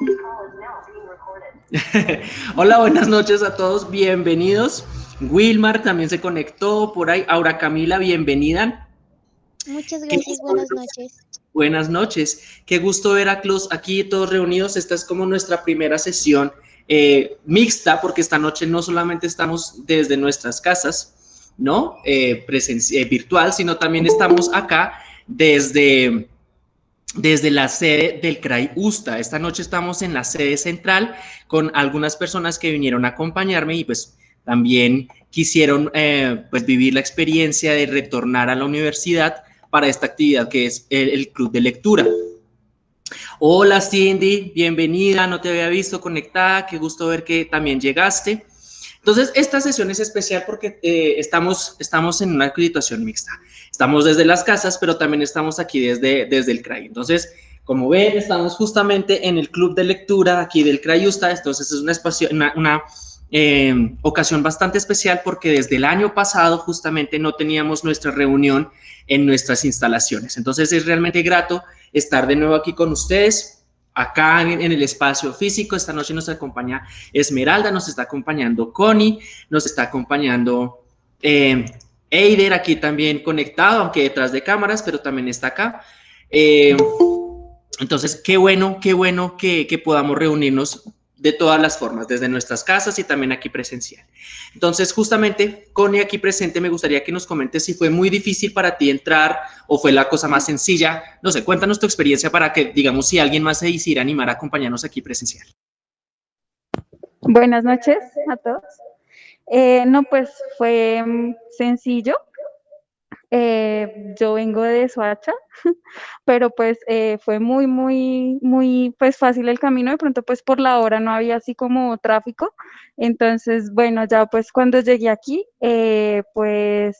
Hola, buenas noches a todos, bienvenidos. Wilmar también se conectó por ahí. Aura Camila, bienvenida. Muchas gracias, buenas noches. Buenas noches, qué gusto ver a Clos aquí todos reunidos. Esta es como nuestra primera sesión eh, mixta, porque esta noche no solamente estamos desde nuestras casas, ¿no? Eh, eh, virtual, sino también estamos acá desde desde la sede del CRAI USTA. Esta noche estamos en la sede central con algunas personas que vinieron a acompañarme y pues también quisieron eh, pues vivir la experiencia de retornar a la universidad para esta actividad que es el, club de lectura. Hola Cindy, bienvenida, no te había visto conectada, qué gusto ver que también llegaste. Entonces, esta sesión es especial porque eh, estamos, estamos en una acreditación mixta. Estamos desde las casas, pero también estamos aquí desde, desde el CRAI. Entonces, como ven, estamos justamente en el club de lectura aquí del CRAIUSTA. Entonces, es una, eh, ocasión bastante especial porque desde el año pasado justamente no teníamos nuestra reunión en nuestras instalaciones. Entonces, es realmente grato estar de nuevo aquí con ustedes acá en, el espacio físico. Esta noche nos acompaña Esmeralda, nos está acompañando Connie, nos está acompañando eh, Eider aquí también conectado, aunque detrás de cámaras, pero también está acá. Eh, entonces, qué bueno, qué bueno que, que podamos reunirnos de todas las formas, desde nuestras casas y también aquí presencial. Entonces, justamente, Connie aquí presente, me gustaría que nos comentes si fue muy difícil para ti entrar o fue la cosa más sencilla. No sé, cuéntanos tu experiencia para que, digamos, si alguien más se quisiera animar a acompañarnos aquí presencial. Buenas noches a todos. Eh, no, pues fue mm, sencillo. Eh, yo vengo de Soacha, pero pues eh, fue muy, muy, muy pues fácil el camino. De pronto pues por la hora no había así como tráfico. Entonces, bueno, ya pues cuando llegué aquí, eh, pues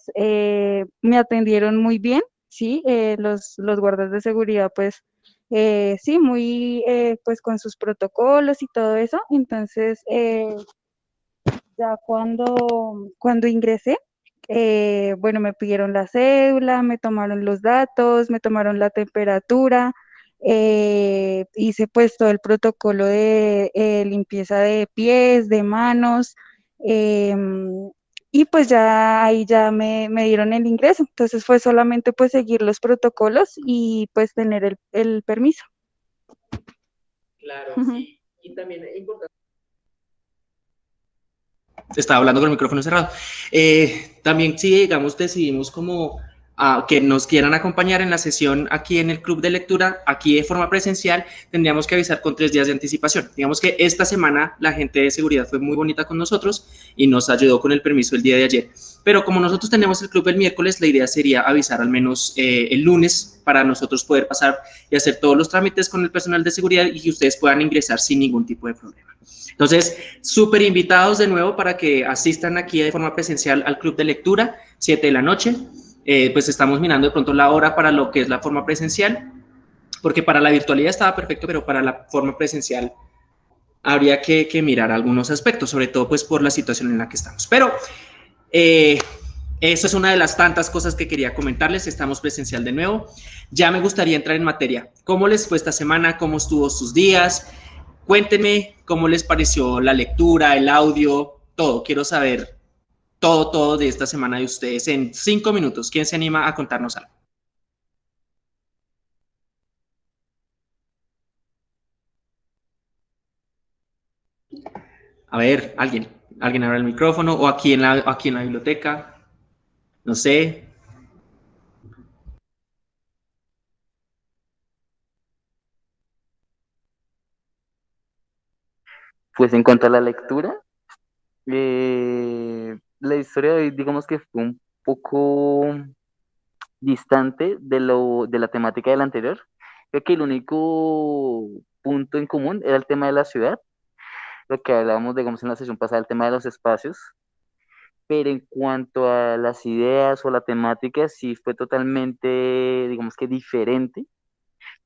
me atendieron muy bien, ¿sí? los, los guardas de seguridad pues sí, muy pues con sus protocolos y todo eso. Entonces, ya cuando, cuando ingresé, eh, bueno, me pidieron la cédula, me tomaron los datos, me tomaron la temperatura, eh, hice pues todo el protocolo de eh, limpieza de pies, de manos, em, y pues ya ahí ya me, dieron el ingreso. Entonces fue solamente pues seguir los protocolos y pues tener el, el permiso. Claro, sí. Y también es importante estaba hablando con el micrófono cerrado. Eh, también si, digamos, decidimos como a, que nos quieran acompañar en la sesión aquí en el club de lectura, aquí de forma presencial, tendríamos que avisar con tres días de anticipación. Digamos que esta semana la gente de seguridad fue muy bonita con nosotros y nos ayudó con el permiso el día de ayer. Pero como nosotros tenemos el club el miércoles, la idea sería avisar al menos eh, el lunes para nosotros poder pasar y hacer todos los trámites con el personal de seguridad y que ustedes puedan ingresar sin ningún tipo de problema. Entonces, súper invitados de nuevo para que asistan aquí de forma presencial al club de lectura, 7 de la noche. Eh, pues estamos mirando de pronto la hora para lo que es la forma presencial, porque para la virtualidad estaba perfecto, pero para la forma presencial habría que, mirar algunos aspectos, sobre todo pues por la situación en la que estamos. Pero eh, eso es una de las tantas cosas que quería comentarles, estamos presencial de nuevo. Ya me gustaría entrar en materia. ¿Cómo les fue esta semana? ¿Cómo estuvo sus días? Cuéntenme cómo les pareció la lectura, el audio, todo. Quiero saber todo, todo de esta semana de ustedes en cinco minutos. ¿Quién se anima a contarnos algo? A ver, alguien, alguien abre el micrófono o aquí en la, aquí en la biblioteca. No sé, Pues en cuanto a la lectura, eh, la historia digamos que fue un poco distante de, lo, de la temática del anterior. Creo que el único punto en común era el tema de la ciudad, lo que hablábamos, digamos, en la sesión pasada, el tema de los espacios, pero en cuanto a las ideas o la temática, sí fue totalmente, digamos que diferente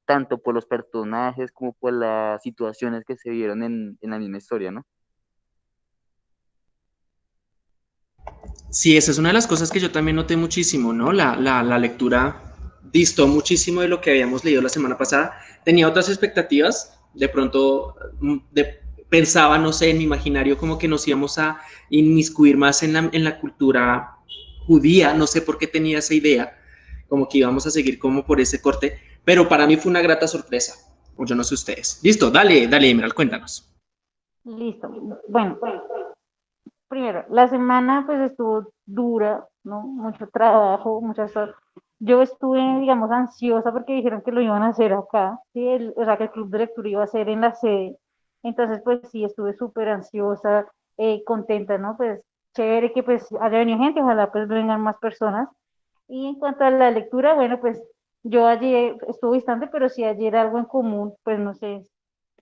tanto por los personajes como por las situaciones que se vieron en, la misma historia, ¿no? Sí, esa es una de las cosas que yo también noté muchísimo, ¿no? La, la, lectura distó muchísimo de lo que habíamos leído la semana pasada. Tenía otras expectativas, de pronto mm, pensaba, no sé, en mi imaginario como que nos íbamos a inmiscuir más en la, en la cultura judía, no sé por qué tenía esa idea, como que íbamos a seguir como por ese corte, pero para mí fue una grata sorpresa, o yo no sé ustedes. Listo, dale, dale, Emerald, cuéntanos. Listo, bueno, primero, la semana pues estuvo dura, ¿no? Mucho trabajo, muchas. Yo estuve, digamos, ansiosa porque dijeron que lo iban a hacer acá, ¿sí? o sea, que el club de lectura iba a ser en la sede. Entonces, pues sí, estuve súper ansiosa, eh, contenta, ¿no? Pues chévere que pues haya venido gente, ojalá pues vengan más personas. Y en cuanto a la lectura, bueno, pues yo ayer estuve distante, pero si ayer algo en común, pues no sé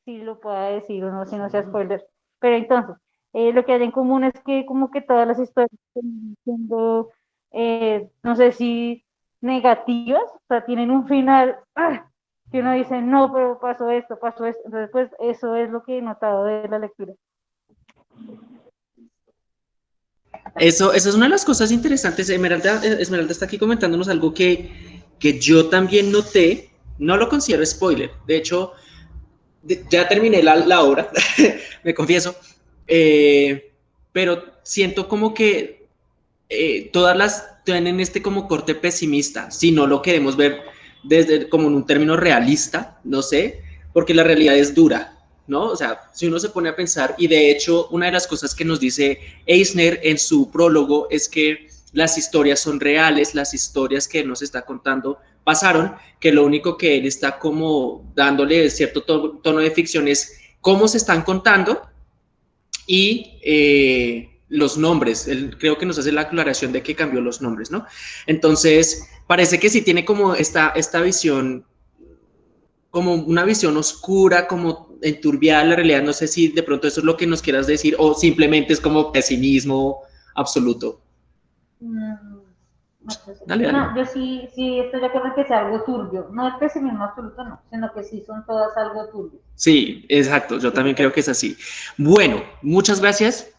si lo pueda decir o no, si no sea spoiler. Pero entonces, eh, lo que hay en común es que como que todas las historias están siendo, eh, no sé si negativas, o sea, tienen un final ¡ah! Que uno dice, no, pero pasó esto, pasó esto. Entonces, pues eso es lo que he notado de la lectura. Eso, eso es una de las cosas interesantes. Esmeralda, Esmeralda está aquí comentándonos algo que, que yo también noté. No lo considero spoiler. De hecho, ya terminé la, la obra, me confieso. Eh, pero siento como que eh, todas las tienen este como corte pesimista, si no lo queremos ver desde como en un término realista, no sé, porque la realidad es dura, ¿no? O sea, si uno se pone a pensar, y de hecho una de las cosas que nos dice Eisner en su prólogo es que las historias son reales, las historias que nos está contando pasaron, que lo único que él está como dándole cierto tono de ficción es cómo se están contando y eh, los nombres. Él creo que nos hace la aclaración de que cambió los nombres, ¿no? Entonces, parece que sí tiene como esta, esta visión, como una visión oscura, como enturbiada la realidad. No sé si de pronto eso es lo que nos quieras decir o simplemente es como pesimismo absoluto. Mm, no, yo sí, sí estoy de acuerdo que sea algo turbio. No es pesimismo absoluto, no, sino que sí son todas algo turbio. Sí, exacto. Yo también creo que es así. Bueno, muchas gracias.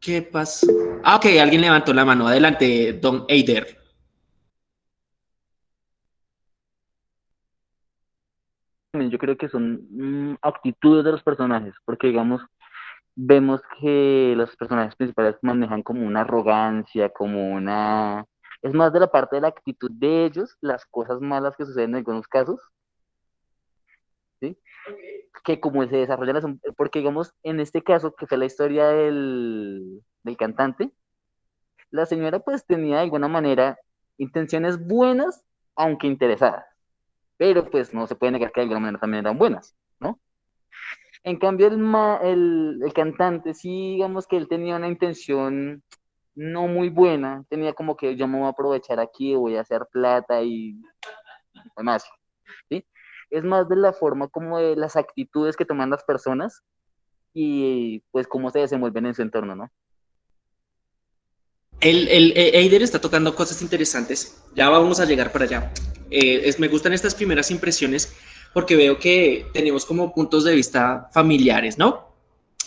¿Qué pasó? Ah, ok, alguien levantó la mano. Adelante, don Eider. Yo creo que son mm, actitudes de los personajes, porque digamos, vemos que los personajes principales manejan como una arrogancia, como una... Es más de la parte de la actitud de ellos, las cosas malas que suceden en algunos casos. Que como se desarrollan, porque digamos, en este caso, que fue la historia del, del cantante, la señora pues tenía de alguna manera intenciones buenas, aunque interesadas, pero pues no se puede negar que de alguna manera también eran buenas, ¿no? En cambio, el, el, cantante, sí, digamos que él tenía una intención no muy buena, tenía como que yo me voy a aprovechar aquí, voy a hacer plata y demás, ¿sí? Es más de la forma como de las actitudes que toman las personas y pues cómo se desenvuelven en su entorno, ¿no? El, el, eh, Eider está tocando cosas interesantes, ya vamos a llegar para allá. Eh, es, me gustan estas primeras impresiones porque veo que tenemos como puntos de vista familiares, ¿no?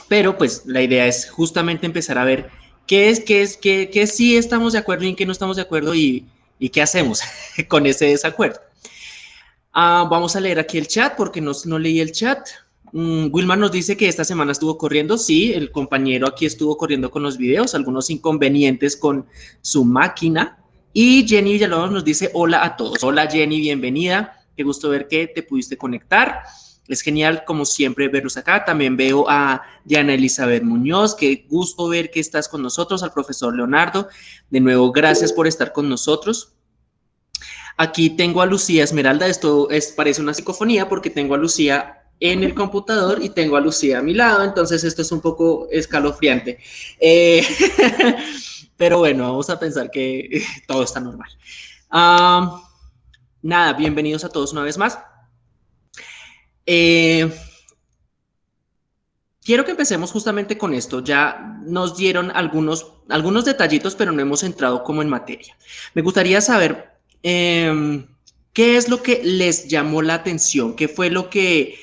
Pero pues la idea es justamente empezar a ver qué es, qué es, qué, qué sí estamos de acuerdo y en qué no estamos de acuerdo y, y qué hacemos con ese desacuerdo. Ah, vamos a leer aquí el chat porque no, no leí el chat. Mm, Wilmar nos dice que esta semana estuvo corriendo. Sí, el compañero aquí estuvo corriendo con los videos, algunos inconvenientes con su máquina. Y Jenny Villalobos nos dice hola a todos. Hola Jenny, bienvenida. Qué gusto ver que te pudiste conectar. Es genial, como siempre, verlos acá. También veo a Diana Elizabeth Muñoz. Qué gusto ver que estás con nosotros, al profesor Leonardo. De nuevo, gracias por estar con nosotros. Aquí tengo a Lucía Esmeralda. Esto es, parece una psicofonía porque tengo a Lucía en el computador y tengo a Lucía a mi lado. Entonces, esto es un poco escalofriante. Eh, pero bueno, vamos a pensar que todo está normal. Nada, bienvenidos a todos una vez más. Eh, quiero que empecemos justamente con esto. Ya nos dieron algunos, algunos detallitos, pero no hemos entrado como en materia. Me gustaría saber em, qué es lo que les llamó la atención, qué fue lo que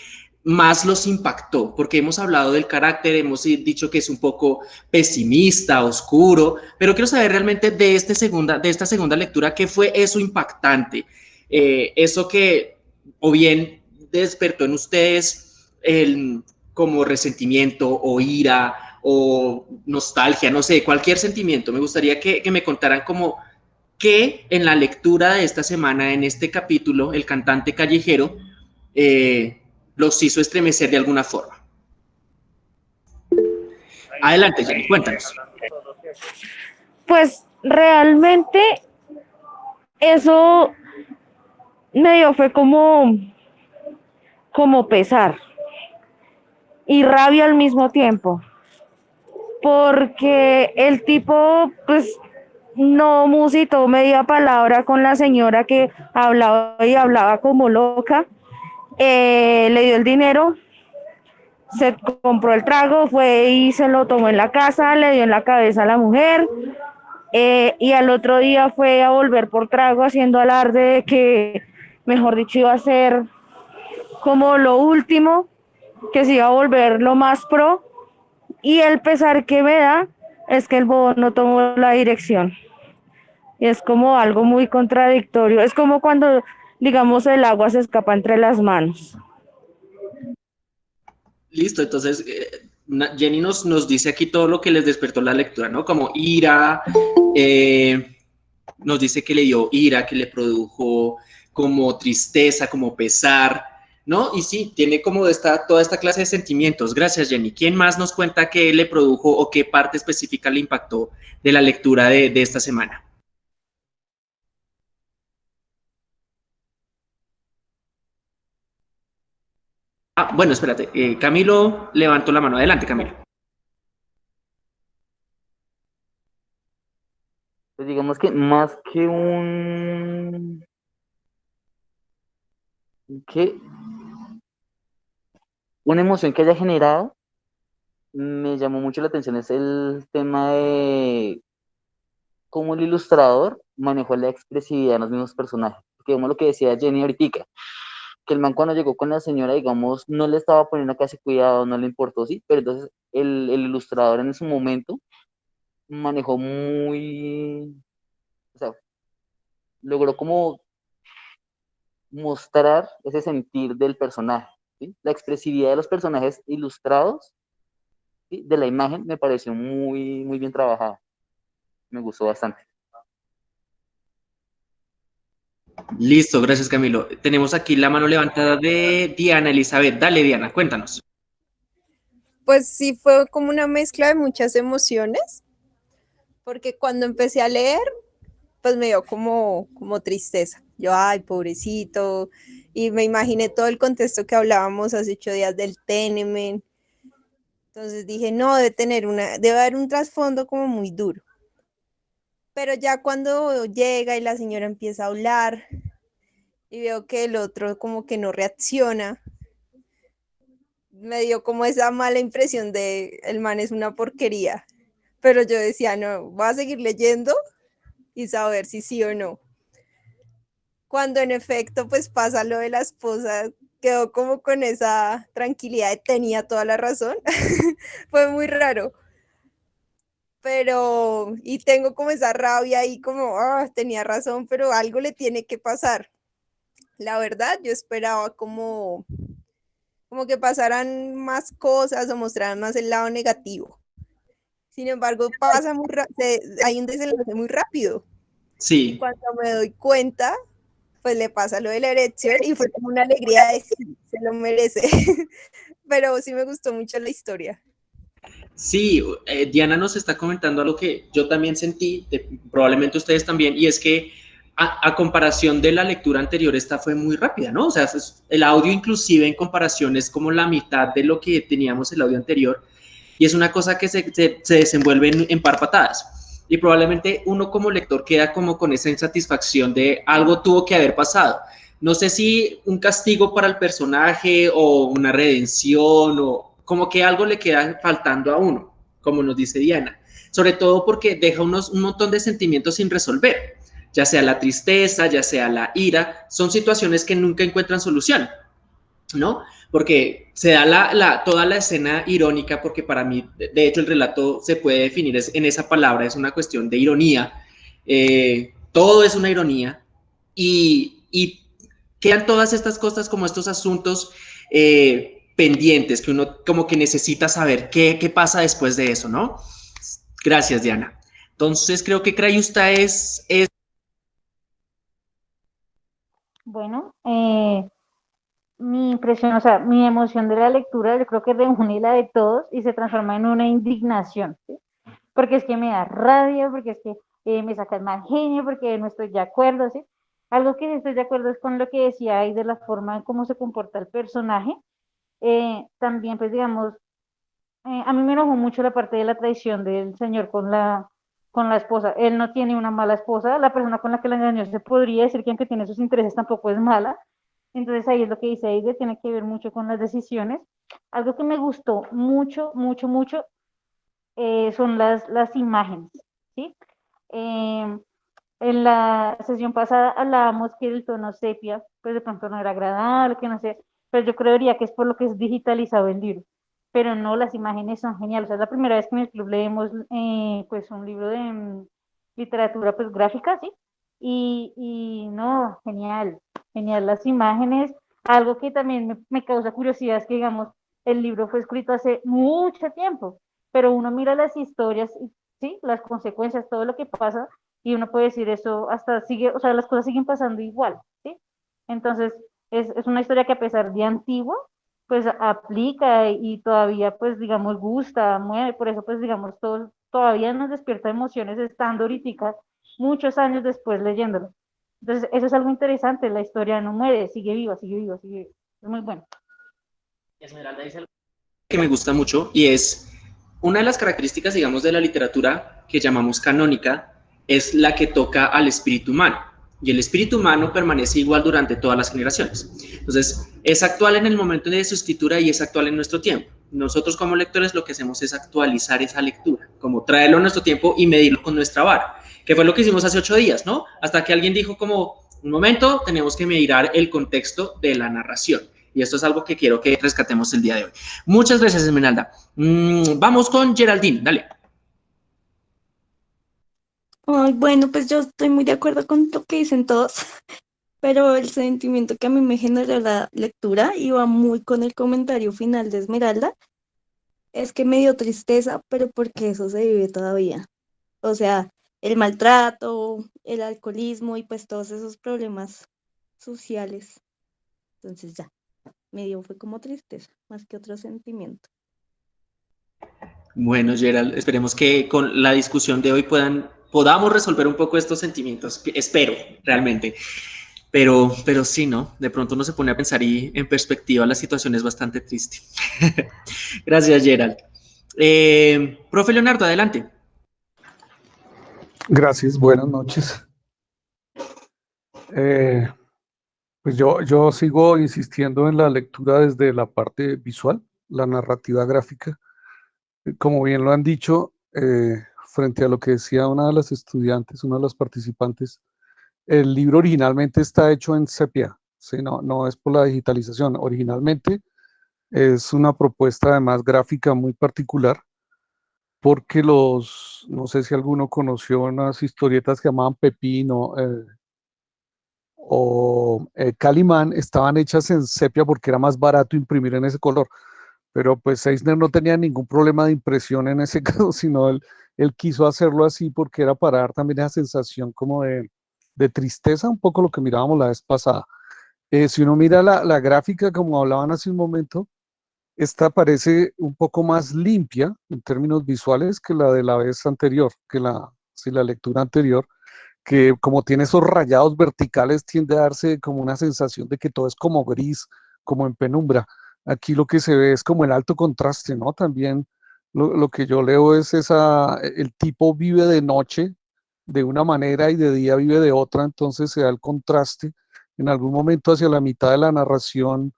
más los impactó, porque hemos hablado del carácter, hemos dicho que es un poco pesimista, oscuro, pero quiero saber realmente de, este segunda, de esta segunda lectura, qué fue eso impactante, eh, eso que o bien despertó en ustedes el, como resentimiento o ira o nostalgia, no sé, cualquier sentimiento. Me gustaría que, me contaran como qué en la lectura de esta semana, en este capítulo, el cantante callejero eh, los hizo estremecer de alguna forma. Adelante, Jenny, cuéntanos. Pues realmente eso medio fue como, como pesar y rabia al mismo tiempo, porque el tipo pues no musitó media palabra con la señora que hablaba y hablaba como loca, eh, le dio el dinero, se compró el trago, fue y se lo tomó en la casa, le dio en la cabeza a la mujer. Eh, y al otro día fue a volver por trago haciendo alarde de que, mejor dicho, iba a ser como lo último, que se iba a volver lo más pro. Y el pesar que me da es que el bobo no tomó la dirección. Es como algo muy contradictorio. Es como cuando, digamos, el agua se escapa entre las manos. Listo, entonces eh, Jenny nos, nos dice aquí todo lo que les despertó la lectura, ¿no? Como ira, eh, nos dice que le dio ira, que le produjo como tristeza, como pesar, ¿no? Y sí, tiene como esta, toda esta clase de sentimientos. Gracias, Jenny. ¿Quién más nos cuenta qué le produjo o qué parte específica le impactó de la lectura de esta semana? Bueno, espérate. Eh, Camilo levantó la mano. Adelante, Camilo. Pues digamos que más que un... que una emoción que haya generado, me llamó mucho la atención es el tema de cómo el ilustrador manejó la expresividad en los mismos personajes. Porque vemos lo que decía Jenny ahorita, que el man cuando llegó con la señora, digamos, no le estaba poniendo casi cuidado, no le importó, sí, pero entonces el, ilustrador en ese momento manejó muy, o sea, logró como mostrar ese sentir del personaje, ¿sí? la expresividad de los personajes ilustrados, ¿sí? de la imagen, me pareció muy, muy bien trabajada, me gustó bastante. Listo, gracias Camilo. Tenemos aquí la mano levantada de Diana Elizabeth. Dale Diana, cuéntanos. Pues sí, fue como una mezcla de muchas emociones, porque cuando empecé a leer, pues me dio como, como tristeza. Yo, ay, pobrecito, y me imaginé todo el contexto que hablábamos hace ocho días del Tenemen. Entonces dije, no, debe tener una, debe haber un trasfondo como muy duro. Pero ya cuando llega y la señora empieza a hablar y veo que el otro como que no reacciona, me dio como esa mala impresión de el man es una porquería. Pero yo decía, no, voy a seguir leyendo y saber si sí o no. Cuando en efecto pues pasa lo de la esposa, quedó como con esa tranquilidad de tenía toda la razón. Fue muy raro pero, y tengo como esa rabia y como, ah, tenía razón, pero algo le tiene que pasar. La verdad, yo esperaba como, como que pasaran más cosas o mostraran más el lado negativo. Sin embargo, pasa muy hay un desenlace muy rápido. Sí. Y cuando me doy cuenta, pues le pasa lo de la erección y fue como una alegría de sí, se lo merece. Pero sí me gustó mucho la historia. Sí, eh, Diana nos está comentando algo que yo también sentí, probablemente ustedes también, y es que a, comparación de la lectura anterior, esta fue muy rápida, ¿no? O sea, el audio inclusive en comparación es como la mitad de lo que teníamos el audio anterior, y es una cosa que se, se, desenvuelve en, en par patadas. Y probablemente uno como lector queda como con esa insatisfacción de algo tuvo que haber pasado. No sé si un castigo para el personaje o una redención o, como que algo le queda faltando a uno, como nos dice Diana, sobre todo porque deja unos, un montón de sentimientos sin resolver, ya sea la tristeza, ya sea la ira, son situaciones que nunca encuentran solución, ¿no? Porque se da la, toda la escena irónica, porque para mí, de hecho, el relato se puede definir en esa palabra, es una cuestión de ironía, eh, todo es una ironía, y, y quedan todas estas cosas como estos asuntos eh, pendientes que uno como que necesita saber qué, qué pasa después de eso, ¿no? Gracias, Diana. Entonces, creo que Crayusta es. Bueno, eh, mi impresión, o sea, mi emoción de la lectura, yo creo que reúne la de todos y se transforma en una indignación, ¿sí? Porque es que me da rabia, porque es que eh, me saca el mal genio, porque no estoy de acuerdo, ¿sí? Algo que estoy de acuerdo es con lo que decía ahí de la forma en cómo se comporta el personaje. Eh, también, pues, digamos, eh, a mí me enojó mucho la parte de la traición del señor con la, con la esposa. Él no tiene una mala esposa, la persona con la que la engañó se podría decir que aunque tiene sus intereses tampoco es mala, entonces ahí es lo que dice Aide, tiene que ver mucho con las decisiones. Algo que me gustó mucho, mucho, mucho eh, son las, las imágenes, ¿sí? Em, en la sesión pasada hablábamos que el tono sepia, pues de pronto no era agradable, que no sé, pero yo creería que es por lo que es digitalizado el libro. Pero no, las imágenes son geniales. O sea, es la primera vez que en el club leemos eh, pues un libro de mm, literatura pues gráfica, ¿sí? Y, y no, genial, genial las imágenes. Algo que también me, causa curiosidad es que, digamos, el libro fue escrito hace mucho tiempo, pero uno mira las historias, ¿sí? Las consecuencias, todo lo que pasa, y uno puede decir eso hasta sigue, o sea, las cosas siguen pasando igual, ¿sí? Entonces, es, es una historia que a pesar de antigua, pues aplica y todavía, pues, digamos, gusta, mueve, por eso, pues, digamos, todo, todavía nos despierta emociones estando ahorita muchos años después leyéndolo. Entonces, eso es algo interesante, la historia no muere, sigue viva, sigue viva, sigue viva. Es muy bueno. Esmeralda dice algo que me gusta mucho y es una de las características, digamos, de la literatura que llamamos canónica, es la que toca al espíritu humano. Y el espíritu humano permanece igual durante todas las generaciones. Entonces, es actual en el momento de su escritura y es actual en nuestro tiempo. Nosotros como lectores lo que hacemos es actualizar esa lectura, como traerlo a nuestro tiempo y medirlo con nuestra vara que fue lo que hicimos hace ocho días, ¿no? Hasta que alguien dijo como, un momento, tenemos que mirar el contexto de la narración. Y esto es algo que quiero que rescatemos el día de hoy. Muchas gracias, Esmeralda. Mm, vamos con Geraldine, dale. Ay, bueno, pues yo estoy muy de acuerdo con lo que dicen todos, pero el sentimiento que a mí me generó la lectura iba muy con el comentario final de Esmeralda. Es que me dio tristeza, pero porque eso se vive todavía. O sea, el maltrato, el alcoholismo y pues todos esos problemas sociales. Entonces ya, medio fue como tristeza, más que otro sentimiento. Bueno, Gerald, esperemos que con la discusión de hoy puedan, podamos resolver un poco estos sentimientos. Espero, realmente. Pero, pero sí, ¿no? De pronto uno se pone a pensar y en perspectiva la situación es bastante triste. Gracias, Gerald. Eh, profe Leonardo, adelante. Gracias, buenas noches. Eh, pues yo, yo sigo insistiendo en la lectura desde la parte visual, la narrativa gráfica. Como bien lo han dicho, eh, frente a lo que decía una de las estudiantes, una de las participantes, el libro originalmente está hecho en sepia, ¿sí? no, no es por la digitalización, originalmente es una propuesta además gráfica muy particular, porque los, no sé si alguno conoció unas historietas que llamaban Pepino eh, o eh, Calimán, estaban hechas en sepia porque era más barato imprimir en ese color. Pero pues Eisner no tenía ningún problema de impresión en ese caso, sino él, él quiso hacerlo así porque era para dar también esa sensación como de, tristeza, un poco lo que mirábamos la vez pasada. Eh, si uno mira la, la, gráfica, como hablaban hace un momento, esta parece un poco más limpia en términos visuales que la de la vez anterior, que la, si la lectura anterior, que como tiene esos rayados verticales tiende a darse como una sensación de que todo es como gris, como en penumbra. Aquí lo que se ve es como el alto contraste, ¿no? También lo, lo que yo leo es esa, el tipo vive de noche de una manera y de día vive de otra, entonces se da el contraste. En algún momento hacia la mitad de la narración,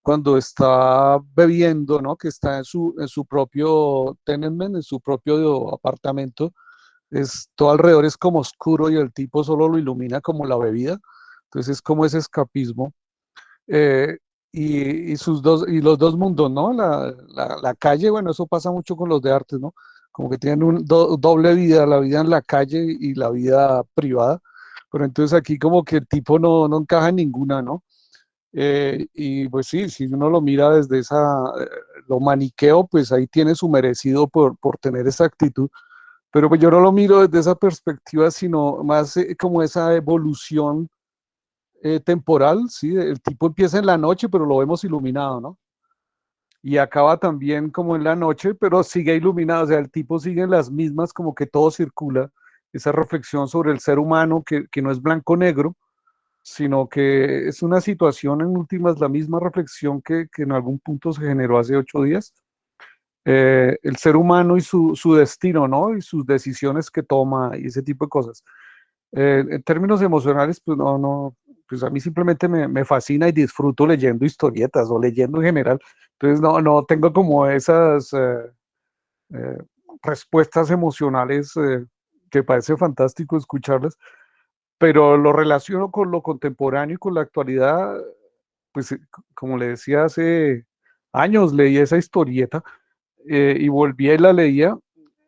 cuando está bebiendo, ¿no? que está en su, en su propio tenement, en su propio apartamento, es, todo alrededor es como oscuro y el tipo solo lo ilumina como la bebida, entonces es como ese escapismo. Eh, y, y, sus dos, y los dos mundos, ¿no? La, la, la, calle, bueno, eso pasa mucho con los de artes, ¿no? Como que tienen un doble vida, la vida en la calle y la vida privada, pero entonces aquí como que el tipo no, no encaja en ninguna, ¿no? Eh, y pues sí, si uno lo mira desde esa, eh, lo maniqueo, pues ahí tiene su merecido por, por tener esa actitud. Pero pues yo no lo miro desde esa perspectiva, sino más eh, como esa evolución temporal, ¿sí? El tipo empieza en la noche, pero lo vemos iluminado, ¿no? Y acaba también como en la noche, pero sigue iluminado, o sea, el tipo sigue en las mismas, como que todo circula, esa reflexión sobre el ser humano que, que no es blanco-negro, sino que es una situación en últimas, la misma reflexión que, que en algún punto se generó hace ocho días. Eh, el ser humano y su, su, destino, ¿no? Y sus decisiones que toma y ese tipo de cosas. Eh, en términos emocionales, pues no, no, pues a mí simplemente me, me, fascina y disfruto leyendo historietas o leyendo en general. Entonces no, no tengo como esas eh, eh respuestas emocionales que parece fantástico escucharlas, pero lo relaciono con lo contemporáneo y con la actualidad, pues eh, como le decía, hace años leí esa historieta eh, y volví y la leía,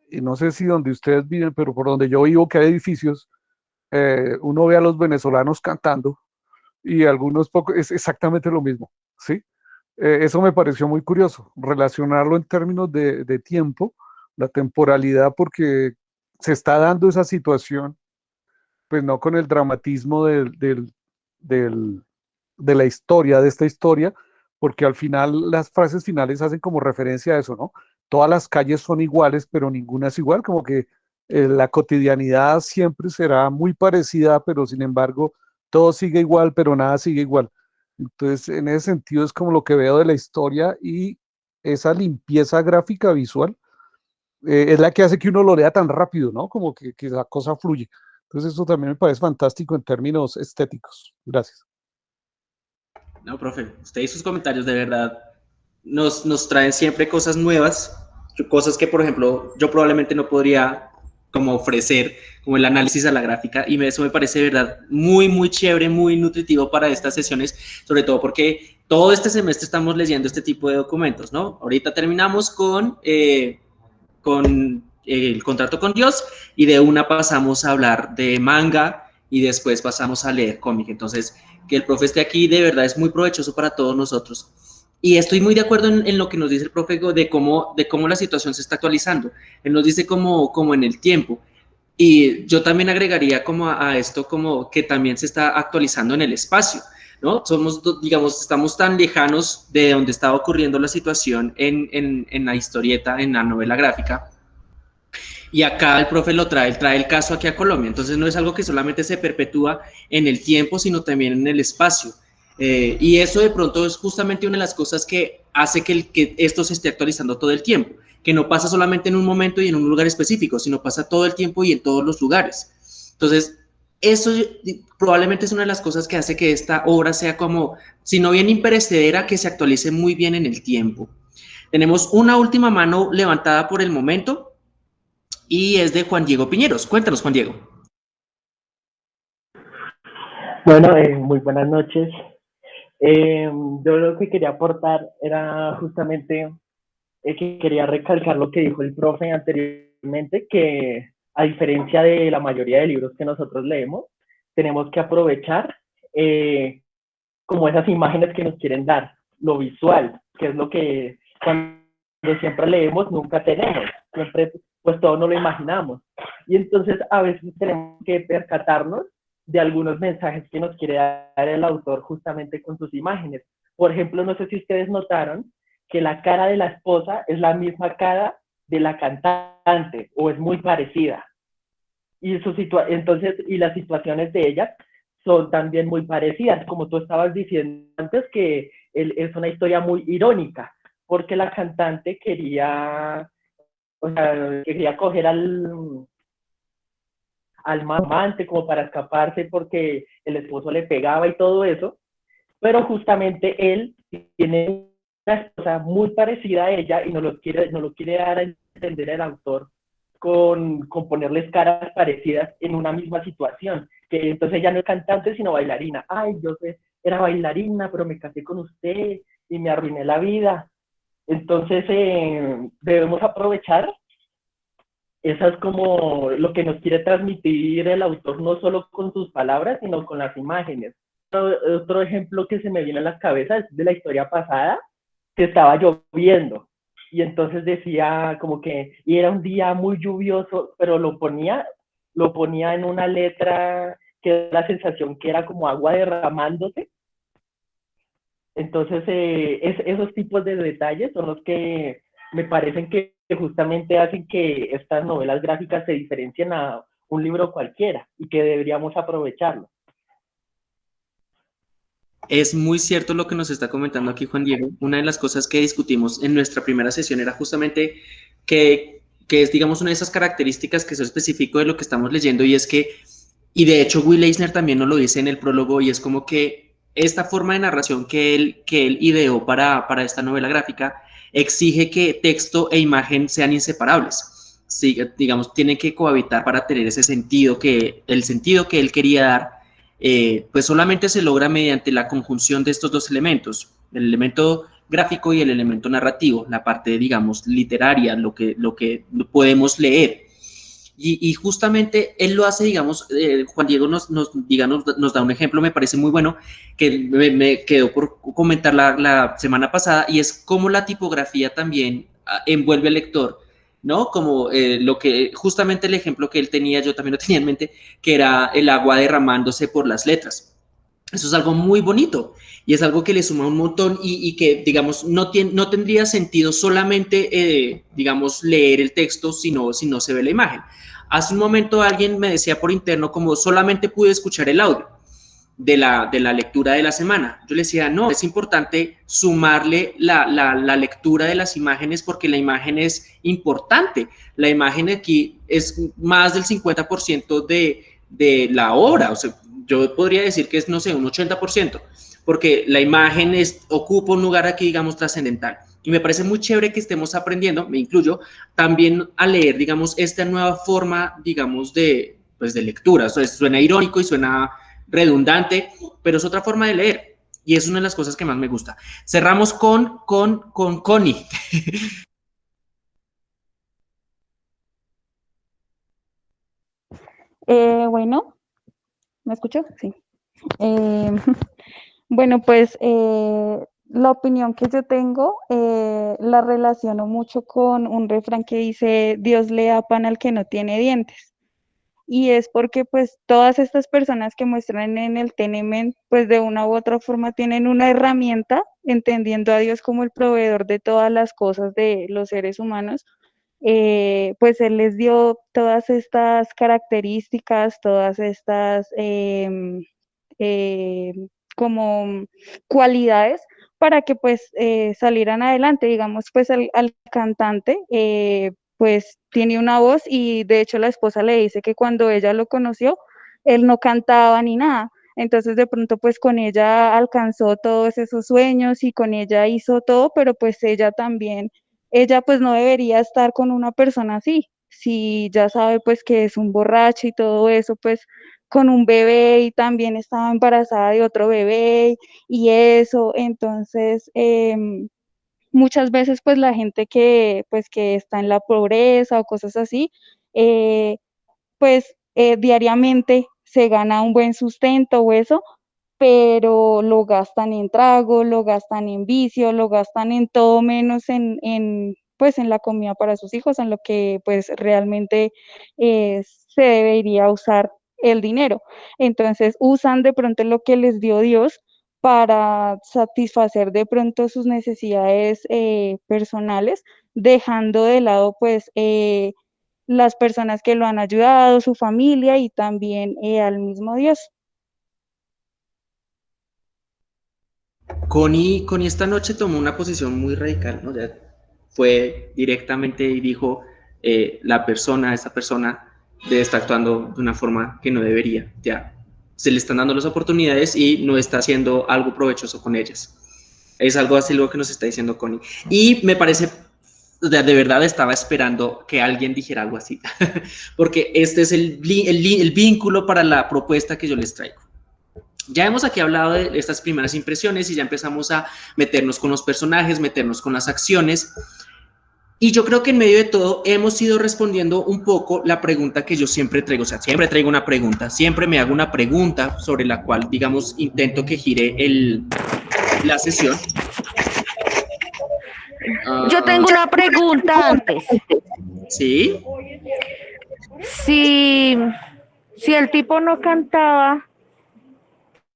y no sé si donde ustedes viven, pero por donde yo vivo, que hay edificios, eh, uno ve a los venezolanos cantando y algunos pocos, es exactamente lo mismo, ¿sí? Eh, eso me pareció muy curioso, relacionarlo en términos de, de tiempo, la temporalidad, porque se está dando esa situación pues no con el dramatismo del, del, del, de la historia, de esta historia, porque al final las frases finales hacen como referencia a eso, ¿no? Todas las calles son iguales, pero ninguna es igual, como que eh, la cotidianidad siempre será muy parecida, pero sin embargo todo sigue igual, pero nada sigue igual. Entonces, en ese sentido es como lo que veo de la historia y esa limpieza gráfica visual eh, es la que hace que uno lo lea tan rápido, ¿no? Como que, que la cosa fluye. Entonces eso también me parece fantástico en términos estéticos. Gracias. No, profe, usted y sus comentarios de verdad nos, nos traen siempre cosas nuevas, cosas que, por ejemplo, yo probablemente no podría como ofrecer, como el análisis a la gráfica, y eso me parece de verdad muy, muy chévere, muy nutritivo para estas sesiones, sobre todo porque todo este semestre estamos leyendo este tipo de documentos, ¿no? Ahorita terminamos con, eh, con el contrato con Dios y de una pasamos a hablar de manga y después pasamos a leer cómic. Entonces, que el profe esté aquí de verdad es muy provechoso para todos nosotros. Y estoy muy de acuerdo en, lo que nos dice el profe de cómo, de cómo la situación se está actualizando. Él nos dice como, como en el tiempo. Y yo también agregaría como a, esto como que también se está actualizando en el espacio. ¿no? Somos, digamos, estamos tan lejanos de donde estaba ocurriendo la situación en, en, en la historieta, en la novela gráfica, y acá el profe lo trae, trae el caso aquí a Colombia. Entonces no es algo que solamente se perpetúa en el tiempo, sino también en el espacio. Eh, y eso de pronto es justamente una de las cosas que hace que, esto se esté actualizando todo el tiempo, que no pasa solamente en un momento y en un lugar específico, sino pasa todo el tiempo y en todos los lugares. Entonces, eso probablemente es una de las cosas que hace que esta obra sea como, si no bien imperecedera, que se actualice muy bien en el tiempo. Tenemos una última mano levantada por el momento, y es de Juan Diego Piñeros. Cuéntanos, Juan Diego. Bueno, eh, muy buenas noches. Eh, yo lo que quería aportar era justamente eh, que quería recalcar lo que dijo el profe anteriormente, que a diferencia de la mayoría de libros que nosotros leemos, tenemos que aprovechar eh, como esas imágenes que nos quieren dar, lo visual, que es lo que cuando siempre leemos nunca tenemos. Siempre pues todo no lo imaginamos. Y entonces a veces tenemos que percatarnos de algunos mensajes que nos quiere dar el autor justamente con sus imágenes. Por ejemplo, no sé si ustedes notaron que la cara de la esposa es la misma cara de la cantante o es muy parecida. Y, su entonces, y las situaciones de ella son también muy parecidas, como tú estabas diciendo antes, que es una historia muy irónica, porque la cantante quería o sea, quería coger al, al amante como para escaparse porque el esposo le pegaba y todo eso, pero justamente él tiene una esposa muy parecida a ella y no lo quiere, no lo quiere dar a entender el autor con, con ponerles caras parecidas en una misma situación, que entonces ella no es cantante sino bailarina. Ay, yo era bailarina, pero me casé con usted y me arruiné la vida. Entonces, eh, debemos aprovechar. Eso es como lo que nos quiere transmitir el autor, no solo con sus palabras, sino con las imágenes. otro ejemplo que se me viene a la cabeza es de la historia pasada, que estaba lloviendo. Y entonces decía como que, y era un día muy lluvioso, pero lo ponía, lo ponía en una letra que la sensación que era como agua derramándose. Entonces, eh, es, esos tipos de detalles son los que me parecen que justamente hacen que estas novelas gráficas se diferencien a un libro cualquiera y que deberíamos aprovecharlo. Es muy cierto lo que nos está comentando aquí Juan Diego. Una de las cosas que discutimos en nuestra primera sesión era justamente que, que es, digamos, una de esas características que es específico de lo que estamos leyendo y es que, y de hecho Will Eisner también nos lo dice en el prólogo y es como que esta forma de narración que él, que él ideó para, para esta novela gráfica exige que texto e imagen sean inseparables. Sí, digamos, tienen que cohabitar para tener ese sentido que, el sentido que él quería dar eh, pues solamente se logra mediante la conjunción de estos dos elementos, el elemento gráfico y el elemento narrativo, la parte, digamos, literaria, lo que, lo que podemos leer. Y, justamente él lo hace, digamos, eh, Juan Diego nos, nos, digamos, nos da un ejemplo, me parece muy bueno, que me, quedó por comentar la, la, semana pasada, y es cómo la tipografía también ah, envuelve al lector ¿no? Como eh, lo que, justamente el ejemplo que él tenía, yo también lo tenía en mente, que era el agua derramándose por las letras. Eso es algo muy bonito y es algo que le suma un montón y, que, digamos, no, tiene, no tendría sentido solamente, eh, digamos, leer el texto si no, si no se ve la imagen. Hace un momento alguien me decía por interno como solamente pude escuchar el audio de la, de la lectura de la semana. Yo le decía, no, es importante sumarle la, la, lectura de las imágenes porque la imagen es importante. La imagen aquí es más del 50% de, de la obra. O sea, yo podría decir que es, no sé, un 80%, porque la imagen es, ocupa un lugar aquí, digamos, trascendental. Y me parece muy chévere que estemos aprendiendo, me incluyo, también a leer, digamos, esta nueva forma, digamos, de, pues, de lectura. O sea, suena irónico y suena redundante, pero es otra forma de leer y es una de las cosas que más me gusta. Cerramos con, con, con Connie. Eh, bueno, ¿me escucho? Sí. Eh, bueno, pues eh, la opinión que yo tengo la relaciono mucho con un refrán que dice, Dios le da pan al que no tiene dientes y es porque pues todas estas personas que muestran en el Tenement pues de una u otra forma tienen una herramienta entendiendo a Dios como el proveedor de todas las cosas de los seres humanos, eh, pues Él les dio todas estas características, todas estas em, em, como cualidades para que pues eh, salieran adelante, digamos pues al, al cantante eh, pues tiene una voz y de hecho la esposa le dice que cuando ella lo conoció, él no cantaba ni nada. Entonces de pronto pues con ella alcanzó todos esos sueños y con ella hizo todo, pero pues ella también, ella pues no debería estar con una persona así. Si ya sabe pues que es un borracho y todo eso, pues con un bebé y también estaba embarazada de otro bebé y eso, entonces em, muchas veces pues la gente que pues que está en la pobreza o cosas así, eh, pues eh, diariamente se gana un buen sustento o eso, pero lo gastan en trago, lo gastan en vicio, lo gastan en todo menos en, en pues en la comida para sus hijos, en lo que pues realmente eh, se debería usar el dinero. Entonces usan de pronto lo que les dio Dios para satisfacer de pronto sus necesidades eh, personales, dejando de lado pues eh, las personas que lo han ayudado, su familia y también eh, al mismo Dios. Connie, Connie esta noche tomó una posición muy radical, ¿no? fue directamente y dijo, la persona, esta persona debe estar actuando de una forma que no debería, ya, se le están dando las oportunidades y no está haciendo algo provechoso con ellas. Es algo así lo que nos está diciendo Connie. Y me parece, de, verdad estaba esperando que alguien dijera algo así, porque este es el, el, vínculo para la propuesta que yo les traigo. Ya hemos aquí hablado de estas primeras impresiones y ya empezamos a meternos con los personajes, meternos con las acciones. Y yo creo que en medio de todo hemos ido respondiendo un poco la pregunta que yo siempre traigo, o sea, siempre traigo una pregunta, siempre me hago una pregunta sobre la cual, digamos, intento que gire el, la sesión. Yo tengo una pregunta antes. Sí. Si, si el tipo no cantaba,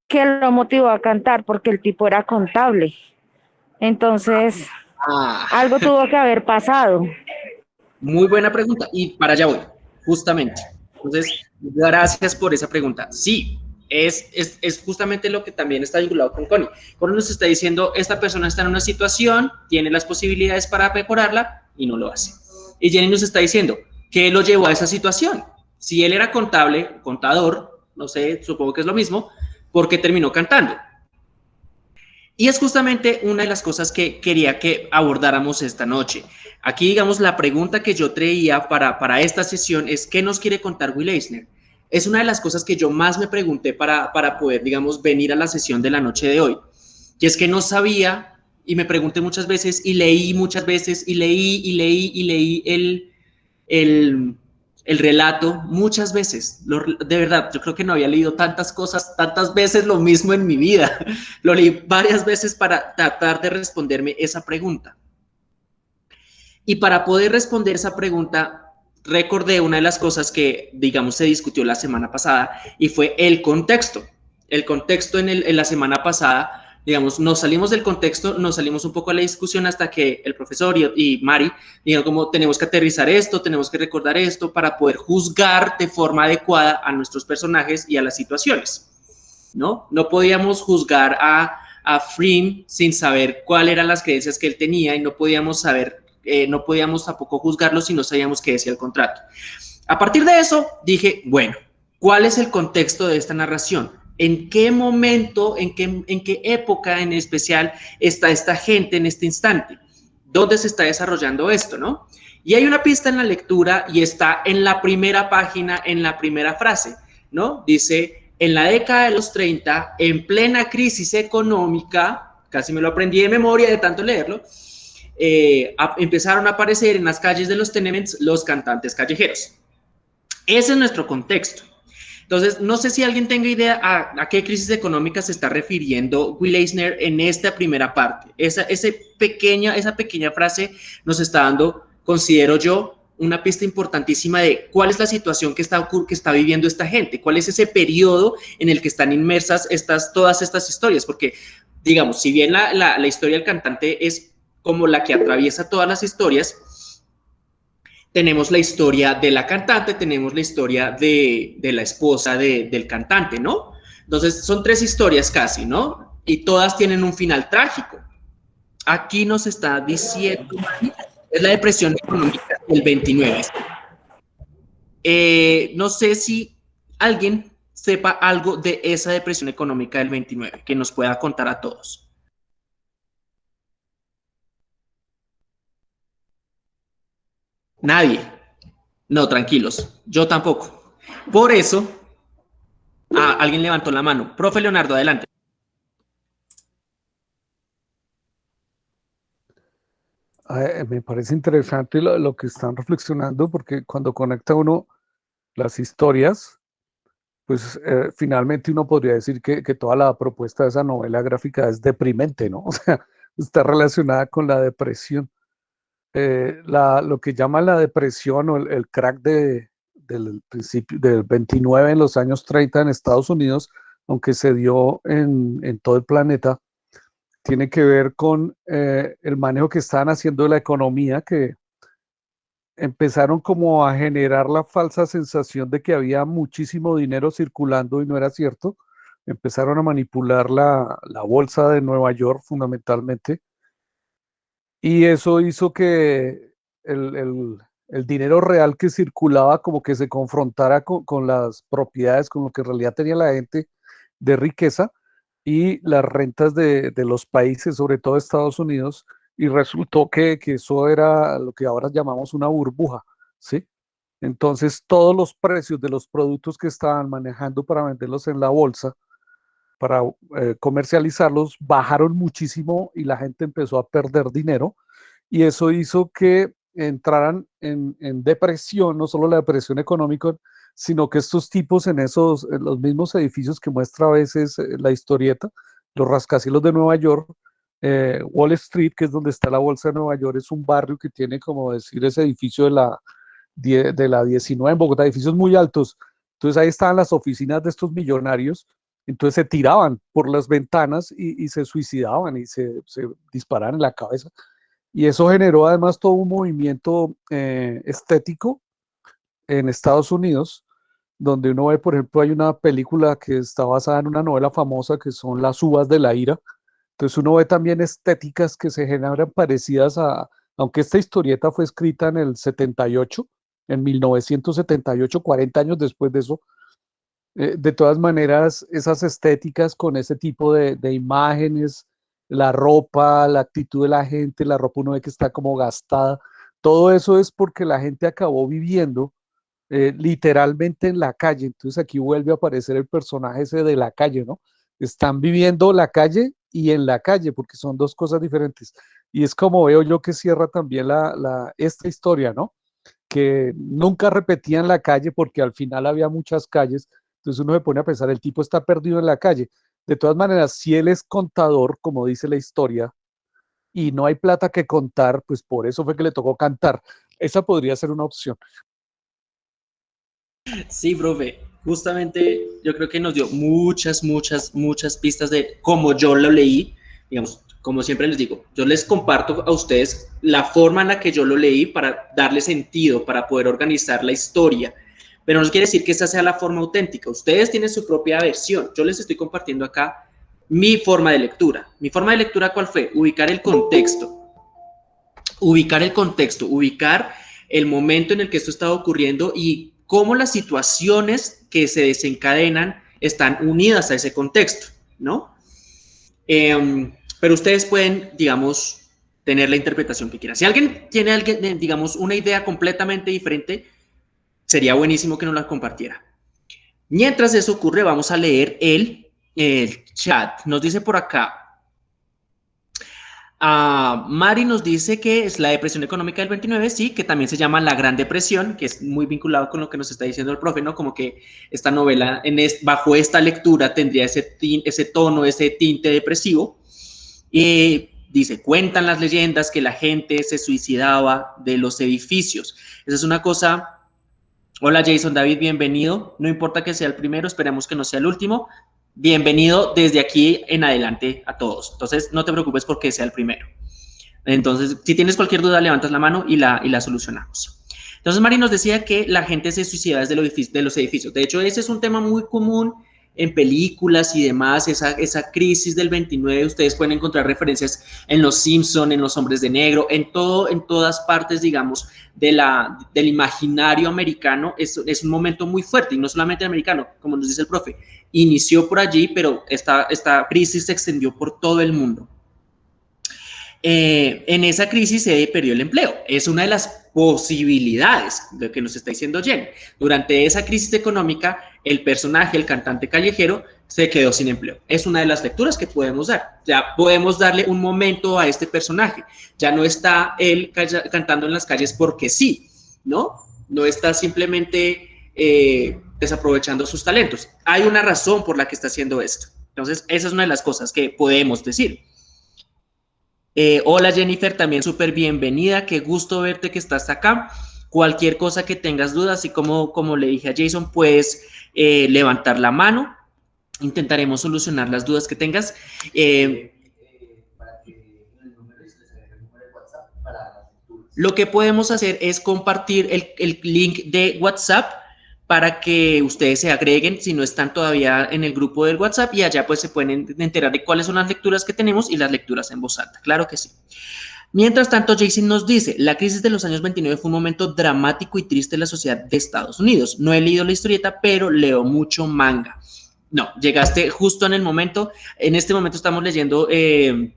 ¿qué lo motivó a cantar? Porque el tipo era contable. Entonces, Ah. algo tuvo que haber pasado. Muy buena pregunta y para allá voy, justamente. Entonces, gracias por esa pregunta. Sí, es, es, es, justamente lo que también está vinculado con Connie. Connie nos está diciendo, esta persona está en una situación, tiene las posibilidades para mejorarla y no lo hace. Y Jenny nos está diciendo, ¿qué lo llevó a esa situación? Si él era contable, contador, no sé, supongo que es lo mismo, ¿por qué terminó cantando? Y es justamente una de las cosas que quería que abordáramos esta noche. Aquí, digamos, la pregunta que yo traía para, para esta sesión es, ¿qué nos quiere contar Will Eisner? Es una de las cosas que yo más me pregunté para, para poder, digamos, venir a la sesión de la noche de hoy. Y es que no sabía, y me pregunté muchas veces, y leí muchas veces, y leí, y leí, y leí el, el, el relato muchas veces. De verdad, yo creo que no había leído tantas cosas, tantas veces lo mismo en mi vida. Lo leí varias veces para tratar de responderme esa pregunta. Y para poder responder esa pregunta, recordé una de las cosas que, digamos, se discutió la semana pasada y fue el contexto. El contexto en, el, en la semana pasada digamos, nos salimos del contexto, nos salimos un poco a la discusión hasta que el profesor y, y Mari dijeron como tenemos que aterrizar esto, tenemos que recordar esto para poder juzgar de forma adecuada a nuestros personajes y a las situaciones, ¿no? No podíamos juzgar a, a Frim sin saber cuáles eran las creencias que él tenía y no podíamos saber, eh, no podíamos tampoco juzgarlo si no sabíamos qué decía el contrato. A partir de eso dije, bueno, ¿cuál es el contexto de esta narración? En qué momento, en qué, en qué época en especial está esta gente en este instante, dónde se está desarrollando esto, ¿no? Y hay una pista en la lectura y está en la primera página, en la primera frase, ¿no? Dice, en la década de los 30, en plena crisis económica, casi me lo aprendí de memoria de tanto leerlo, eh, a, empezaron a aparecer en las calles de los tenements los cantantes callejeros. Ese es nuestro contexto. Entonces, no sé si alguien tenga idea a, qué crisis económica se está refiriendo Will Eisner en esta primera parte. Esa, ese pequeña, esa pequeña frase nos está dando, considero yo, una pista importantísima de cuál es la situación que está, que está viviendo esta gente, cuál es ese periodo en el que están inmersas estas, todas estas historias, porque, digamos, si bien la, la historia del cantante es como la que atraviesa todas las historias, tenemos la historia de la cantante, tenemos la historia de, de la esposa de, del cantante, ¿no? Entonces, son tres historias casi, ¿no? Y todas tienen un final trágico. Aquí nos está diciendo, es la depresión económica del 29. Eh, no sé si alguien sepa algo de esa depresión económica del 29, que nos pueda contar a todos. Nadie. No, tranquilos. Yo tampoco. Por eso, ah, alguien levantó la mano. Profe Leonardo, adelante. Me parece interesante lo, lo, que están reflexionando porque cuando conecta uno las historias, pues eh, finalmente uno podría decir que, que, toda la propuesta de esa novela gráfica es deprimente, ¿no? O sea, está relacionada con la depresión. Eh, lo que llama la depresión o el, crack de, del principio del 29 en los años 30 en Estados Unidos, aunque se dio en, todo el planeta, tiene que ver con eh, el manejo que estaban haciendo de la economía, que empezaron como a generar la falsa sensación de que había muchísimo dinero circulando y no era cierto. Empezaron a manipular la, la bolsa de Nueva York fundamentalmente y eso hizo que el, el, dinero real que circulaba como que se confrontara con, con, las propiedades, con lo que en realidad tenía la gente de riqueza y las rentas de, de los países, sobre todo Estados Unidos, y resultó que, que, eso era lo que ahora llamamos una burbuja, ¿sí? Entonces todos los precios de los productos que estaban manejando para venderlos en la bolsa, para eh, comercializarlos bajaron muchísimo y la gente empezó a perder dinero y eso hizo que entraran en, depresión, no solo la depresión económica, sino que estos tipos en esos, los mismos edificios que muestra a veces eh, la historieta, los rascacielos de Nueva York, eh, Wall Street, que es donde está la Bolsa de Nueva York, es un barrio que tiene, como decir, ese edificio de la, de la 19 en Bogotá, edificios muy altos. Entonces ahí estaban las oficinas de estos millonarios, entonces se tiraban por las ventanas y, se suicidaban y se, se, disparaban en la cabeza. Y eso generó además todo un movimiento eh, estético en Estados Unidos donde uno ve, por ejemplo, hay una película que está basada en una novela famosa que son Las uvas de la ira. Entonces uno ve también estéticas que se generan parecidas a, aunque esta historieta fue escrita en el 78, en 1978, 40 años después de eso, eh, de todas maneras, esas estéticas con ese tipo de, de, imágenes, la ropa, la actitud de la gente, la ropa uno ve que está como gastada, todo eso es porque la gente acabó viviendo eh, literalmente en la calle. Entonces aquí vuelve a aparecer el personaje ese de la calle, ¿no? Están viviendo la calle y en la calle, porque son dos cosas diferentes. Y es como veo yo que cierra también la, esta historia, ¿no? Que nunca repetían la calle porque al final había muchas calles. Entonces uno se pone a pensar, el tipo está perdido en la calle. De todas maneras, si él es contador, como dice la historia, y no hay plata que contar, pues por eso fue que le tocó cantar. Esa podría ser una opción. Sí, profe, justamente yo creo que nos dio muchas, muchas, muchas pistas de cómo yo lo leí, digamos, como siempre les digo, yo les comparto a ustedes la forma en la que yo lo leí para darle sentido, para poder organizar la historia, pero no quiere decir que esta sea la forma auténtica, ustedes tienen su propia versión, yo les estoy compartiendo acá mi forma de lectura. Mi forma de lectura, ¿cuál fue? Ubicar el contexto, ubicar el contexto, ubicar el momento en el que esto estaba ocurriendo y cómo las situaciones que se desencadenan están unidas a ese contexto, ¿no? Em, pero ustedes pueden, digamos, tener la interpretación que quieran. Si alguien tiene, digamos, una idea completamente diferente, sería buenísimo que nos la compartiera. Mientras eso ocurre, vamos a leer el, el chat. Nos dice por acá, Uh, Mari nos dice que es la depresión económica del 29, sí, que también se llama la Gran Depresión, que es muy vinculado con lo que nos está diciendo el profe, ¿no? Como que esta novela, en bajo esta lectura, tendría ese, ese tono, ese tinte depresivo. Y dice, cuentan las leyendas que la gente se suicidaba de los edificios. Esa es una cosa... Hola Jason David, bienvenido. No importa que sea el primero, esperemos que no sea el último bienvenido desde aquí en adelante a todos. Entonces, no te preocupes porque sea el primero. Entonces, si tienes cualquier duda, levantas la mano y la, y la solucionamos. Entonces, Mari nos decía que la gente se suicida desde de los edificios. De hecho, ese es un tema muy común en películas y demás, esa, esa crisis del 29, ustedes pueden encontrar referencias en Los Simpson, en Los Hombres de Negro, en todo, en todas partes, digamos, de la, del imaginario americano, es, es un momento muy fuerte, y no solamente americano, como nos dice el profe, inició por allí, pero esta, esta crisis se extendió por todo el mundo. Eh, en esa crisis se perdió el empleo. Es una de las posibilidades de que nos está diciendo Jen. Durante esa crisis económica, el personaje, el cantante callejero, se quedó sin empleo. Es una de las lecturas que podemos dar. Ya podemos darle un momento a este personaje. Ya no está él cantando en las calles porque sí, ¿no? No está simplemente eh, desaprovechando sus talentos. Hay una razón por la que está haciendo esto. Entonces, esa es una de las cosas que podemos decir. Eh, hola Jennifer, también súper bienvenida, qué gusto verte que estás acá. Cualquier cosa que tengas dudas, y como, como le dije a Jason, puedes eh, levantar la mano. Intentaremos solucionar las dudas que tengas. Eh, lo que podemos hacer es compartir el, el link de WhatsApp para que ustedes se agreguen si no están todavía en el grupo del WhatsApp y allá pues se pueden enterar de cuáles son las lecturas que tenemos y las lecturas en voz alta, claro que sí. Mientras tanto, Jason nos dice, la crisis de los años 29 fue un momento dramático y triste en la sociedad de Estados Unidos. No he leído la historieta, pero leo mucho manga. No, llegaste justo en el momento, en este momento estamos leyendo eh,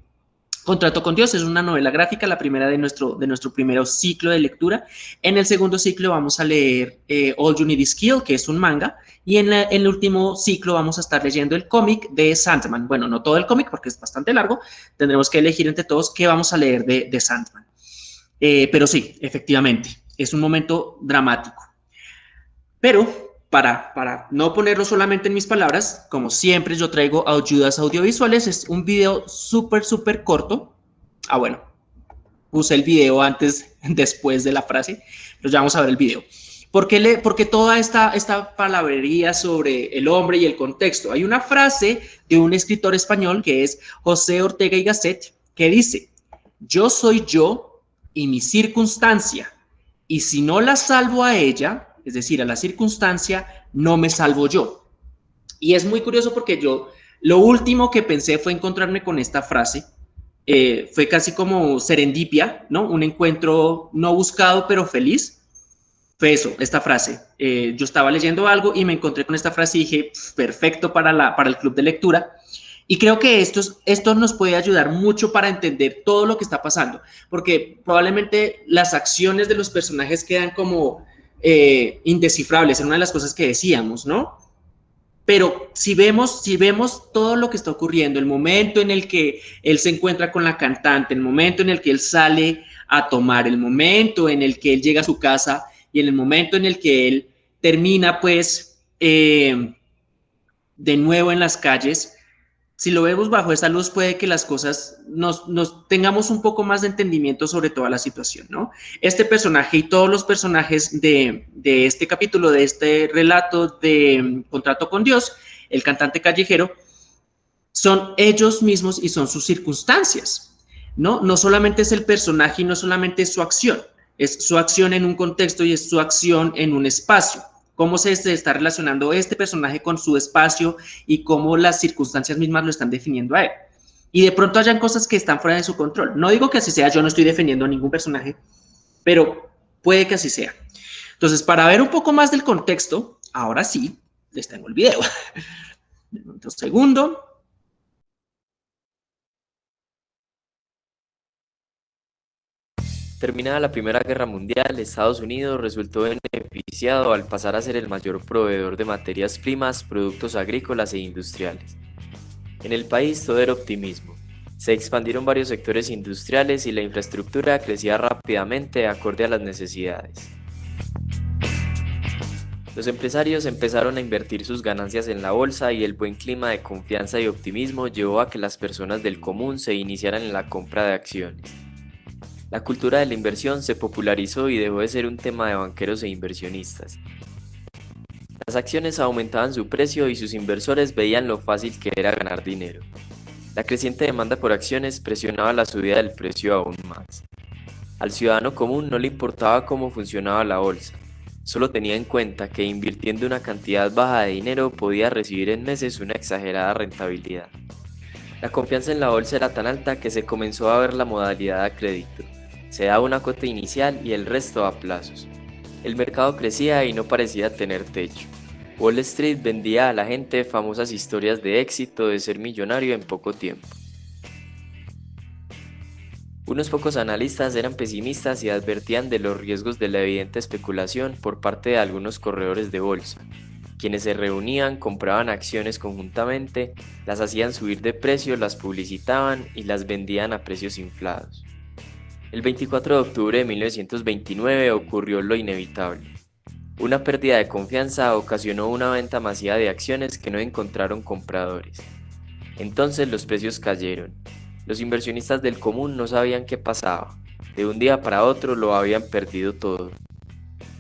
Contrato con Dios es una novela gráfica, la primera de nuestro, de nuestro primer ciclo de lectura. En el segundo ciclo vamos a leer eh, All You Need Is Kill, que es un manga, y en, el último ciclo vamos a estar leyendo el cómic de Sandman. Bueno, no todo el cómic porque es bastante largo, tendremos que elegir entre todos qué vamos a leer de, de Sandman. Eh, pero sí, efectivamente, es un momento dramático. Pero para, no ponerlo solamente en mis palabras, como siempre yo traigo ayudas audiovisuales, es un video súper, súper corto. Ah, bueno, puse el video antes, después de la frase, pero ya vamos a ver el video. ¿Por qué, le, porque toda esta, esta palabrería sobre el hombre y el contexto? Hay una frase de un escritor español que es José Ortega y Gasset que dice, yo soy yo y mi circunstancia, y si no la salvo a ella, es decir, a la circunstancia, no me salvo yo. Y es muy curioso porque yo, lo último que pensé fue encontrarme con esta frase, eh, fue casi como serendipia, ¿no? Un encuentro no buscado, pero feliz. Fue eso, esta frase. Eh, yo estaba leyendo algo y me encontré con esta frase y dije, perfecto para, la, para el club de lectura. Y creo que esto, esto nos puede ayudar mucho para entender todo lo que está pasando, porque probablemente las acciones de los personajes quedan como eh, indescifrables, en una de las cosas que decíamos, ¿no? Pero si vemos, si vemos todo lo que está ocurriendo, el momento en el que él se encuentra con la cantante, el momento en el que él sale a tomar, el momento en el que él llega a su casa y en el momento en el que él termina, pues, eh, de nuevo en las calles, si lo vemos bajo esta luz, puede que las cosas nos, tengamos un poco más de entendimiento sobre toda la situación, ¿no? Este personaje y todos los personajes de, este capítulo, de este relato de mm, Contrato con Dios, el cantante callejero, son ellos mismos y son sus circunstancias, ¿no? No solamente es el personaje y no solamente es su acción, es su acción en un contexto y es su acción en un espacio cómo se está relacionando este personaje con su espacio y cómo las circunstancias mismas lo están definiendo a él. Y de pronto hayan cosas que están fuera de su control. No digo que así sea, yo no estoy defendiendo a ningún personaje, pero puede que así sea. Entonces, para ver un poco más del contexto, ahora sí, les tengo el video. Un segundo. Terminada la Primera Guerra Mundial, Estados Unidos resultó beneficiado al pasar a ser el mayor proveedor de materias primas, productos agrícolas e industriales. En el país todo era optimismo. Se expandieron varios sectores industriales y la infraestructura crecía rápidamente acorde a las necesidades. Los empresarios empezaron a invertir sus ganancias en la bolsa y el buen clima de confianza y optimismo llevó a que las personas del común se iniciaran en la compra de acciones. La cultura de la inversión se popularizó y dejó de ser un tema de banqueros e inversionistas. Las acciones aumentaban su precio y sus inversores veían lo fácil que era ganar dinero. La creciente demanda por acciones presionaba la subida del precio aún más. Al ciudadano común no le importaba cómo funcionaba la bolsa, solo tenía en cuenta que invirtiendo una cantidad baja de dinero podía recibir en meses una exagerada rentabilidad. La confianza en la bolsa era tan alta que se comenzó a ver la modalidad a crédito. Se daba una cuota inicial y el resto a plazos. El mercado crecía y no parecía tener techo. Wall Street vendía a la gente famosas historias de éxito de ser millonario en poco tiempo. Unos pocos analistas eran pesimistas y advertían de los riesgos de la evidente especulación por parte de algunos corredores de bolsa, quienes se reunían, compraban acciones conjuntamente, las hacían subir de precio, las publicitaban y las vendían a precios inflados. El 24 de octubre de 1929 ocurrió lo inevitable. Una pérdida de confianza ocasionó una venta masiva de acciones que no encontraron compradores. Entonces los precios cayeron. Los inversionistas del común no sabían qué pasaba. De un día para otro lo habían perdido todo.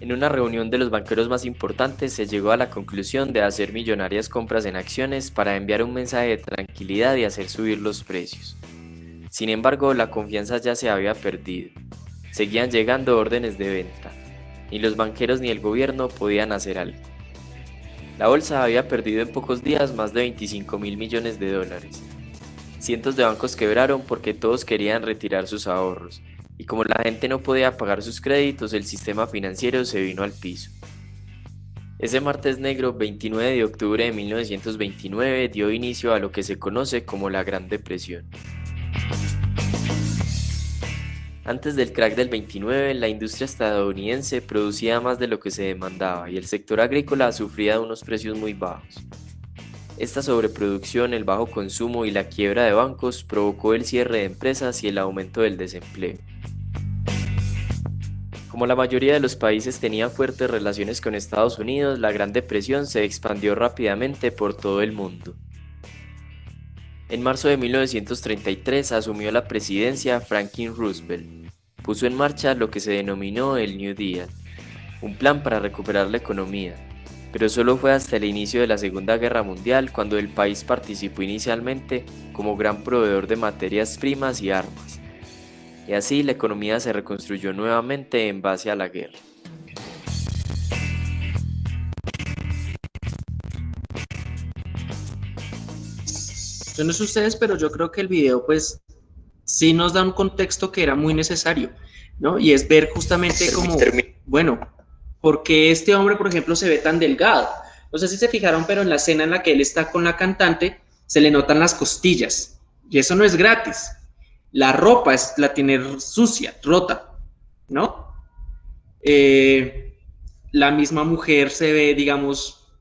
En una reunión de los banqueros más importantes se llegó a la conclusión de hacer millonarias compras en acciones para enviar un mensaje de tranquilidad y hacer subir los precios. Sin embargo, la confianza ya se había perdido. Seguían llegando órdenes de venta. Ni los banqueros ni el gobierno podían hacer algo. La bolsa había perdido en pocos días más de 25 mil millones de dólares. Cientos de bancos quebraron porque todos querían retirar sus ahorros, y como la gente no podía pagar sus créditos, el sistema financiero se vino al piso. Ese martes negro, 29 de octubre de 1929, dio inicio a lo que se conoce como la Gran Depresión. Antes del crack del 29, la industria estadounidense producía más de lo que se demandaba y el sector agrícola sufría de unos precios muy bajos. Esta sobreproducción, el bajo consumo y la quiebra de bancos provocó el cierre de empresas y el aumento del desempleo. Como la mayoría de los países tenían fuertes relaciones con Estados Unidos, la Gran Depresión se expandió rápidamente por todo el mundo. En marzo de 1933 asumió la presidencia Franklin Roosevelt. Puso en marcha lo que se denominó el New Deal, un plan para recuperar la economía, pero solo fue hasta el inicio de la Segunda Guerra Mundial cuando el país participó inicialmente como gran proveedor de materias primas y armas. Y así la economía se reconstruyó nuevamente en base a la guerra. Yo no sé ustedes, pero yo creo que el video pues sí nos da un contexto que era muy necesario, ¿no? Y es ver justamente como, bueno, porque este hombre, por ejemplo, se ve tan delgado. No sé si se fijaron, pero en la escena en la que él está con la cantante, se le notan las costillas. Y eso no es gratis. La ropa es, la tiene sucia, rota, ¿no? Eh, la misma mujer se ve, digamos,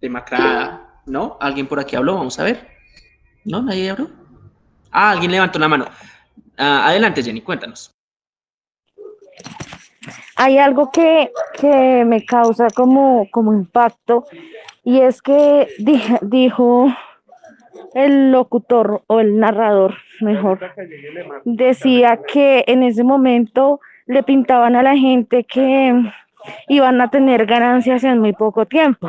demacrada, ¿no? ¿Alguien por aquí habló? Vamos a ver. ¿No? ¿Nadie habló? Ah, alguien levantó la mano. Ah, adelante, Jenny, cuéntanos hay algo que, me causa como, como impacto y es que dijo el locutor o el narrador, mejor, decía que en ese momento le pintaban a la gente que iban a tener ganancias en muy poco tiempo.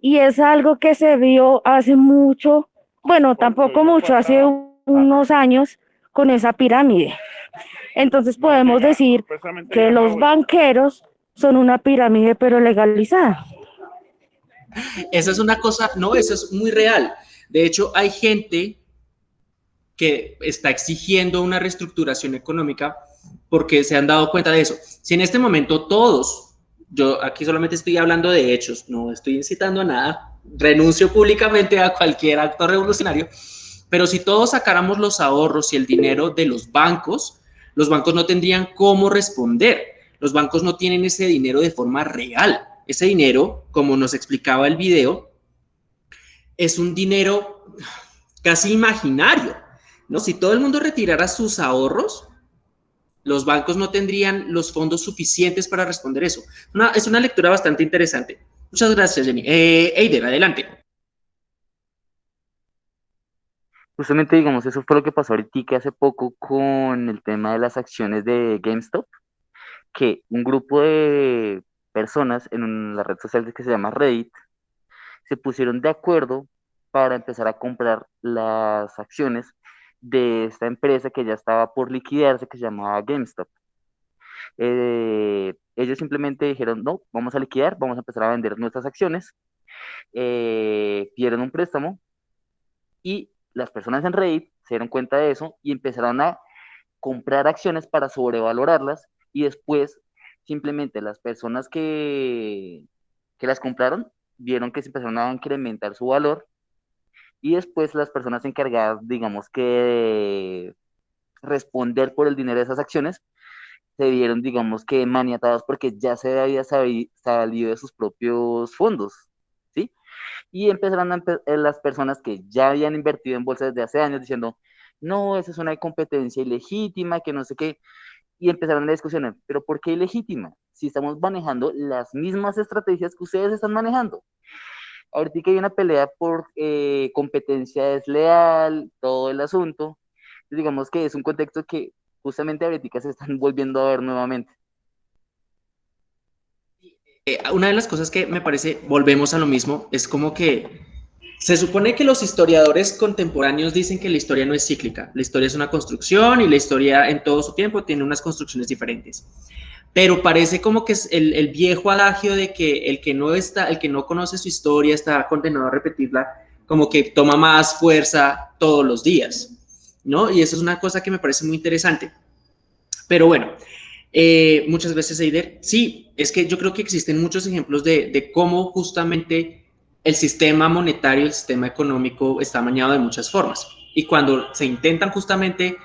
Y es algo que se vio hace mucho, bueno, tampoco mucho, hace unos años con esa pirámide. Entonces podemos decir que los banqueros son una pirámide pero legalizada. Esa es una cosa, no, eso es muy real. De hecho, hay gente que está exigiendo una reestructuración económica porque se han dado cuenta de eso. Si en este momento todos, yo aquí solamente estoy hablando de hechos, no estoy incitando a nada, renuncio públicamente a cualquier acto revolucionario, pero si todos sacáramos los ahorros y el dinero de los bancos, los bancos no tendrían cómo responder. Los bancos no tienen ese dinero de forma real. Ese dinero, como nos explicaba el video, es un dinero casi imaginario. ¿no? Si todo el mundo retirara sus ahorros, los bancos no tendrían los fondos suficientes para responder eso. es una lectura bastante interesante. Muchas gracias, Jenny. Eh, Eider, adelante. Justamente, digamos, eso fue lo que pasó ahorita hace poco con el tema de las acciones de GameStop, que un grupo de personas en la red social que se llama Reddit se pusieron de acuerdo para empezar a comprar las acciones de esta empresa que ya estaba por liquidarse, que se llamaba GameStop. Eh, ellos simplemente dijeron, no, vamos a liquidar, vamos a empezar a vender nuestras acciones, eh, un préstamo y las personas en Reddit se dieron cuenta de eso y empezaron a comprar acciones para sobrevalorarlas y después simplemente las personas que, que las compraron vieron que se empezaron a incrementar su valor y después las personas encargadas, digamos que de responder por el dinero de esas acciones, se vieron, digamos que maniatados porque ya se había salido de sus propios fondos y empezaron eh, las personas que ya habían invertido en bolsa desde hace años diciendo, no, esa es una competencia ilegítima, que no sé qué, y empezaron a discusionar, pero ¿por qué ilegítima? Si estamos manejando las mismas estrategias que ustedes están manejando. Ahorita hay una pelea por eh, competencia desleal, todo el asunto. Digamos que es un contexto que justamente ahorita se están volviendo a ver nuevamente. Eh, una de las cosas que me parece, volvemos a lo mismo, es como que se supone que los historiadores contemporáneos dicen que la historia no es cíclica, la historia es una construcción y la historia en todo su tiempo tiene unas construcciones diferentes. Pero parece como que es el, el viejo adagio de que el que no está, el que no conoce su historia está condenado a repetirla, como que toma más fuerza todos los días, ¿no? Y eso es una cosa que me parece muy interesante. Pero bueno, eh, muchas veces, Eider, sí, es que yo creo que existen muchos ejemplos de, cómo justamente el sistema monetario, el sistema económico está mañado de muchas formas. Y cuando se intentan justamente,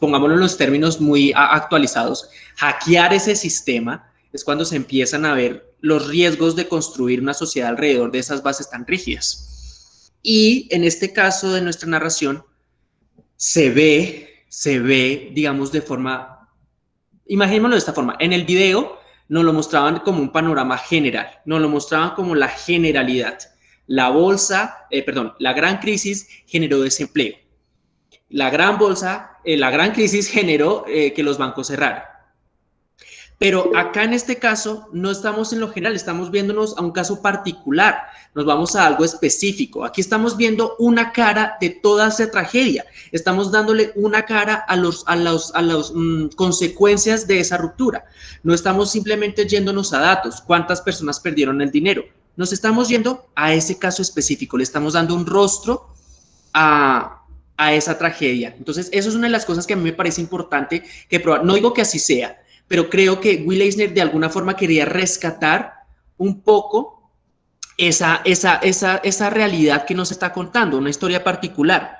pongámoslo en los términos muy actualizados, hackear ese sistema, es cuando se empiezan a ver los riesgos de construir una sociedad alrededor de esas bases tan rígidas. Y en este caso de nuestra narración, se ve, se ve, digamos, de forma imaginémoslo de esta forma, en el video nos lo mostraban como un panorama general, nos lo mostraban como la generalidad. La bolsa, eh, perdón, la gran crisis generó desempleo. La gran bolsa, eh, la gran crisis generó eh, que los bancos cerraran. Pero acá en este caso no estamos en lo general, estamos viéndonos a un caso particular, nos vamos a algo específico. Aquí estamos viendo una cara de toda esa tragedia, estamos dándole una cara a las a los, a los, mm, consecuencias de esa ruptura. No estamos simplemente yéndonos a datos, cuántas personas perdieron el dinero. Nos estamos yendo a ese caso específico, le estamos dando un rostro a, a esa tragedia. Entonces, eso es una de las cosas que a mí me parece importante que probar. No digo que así sea, pero creo que Will Eisner de alguna forma quería rescatar un poco esa, esa, esa, esa realidad que nos está contando, una historia particular.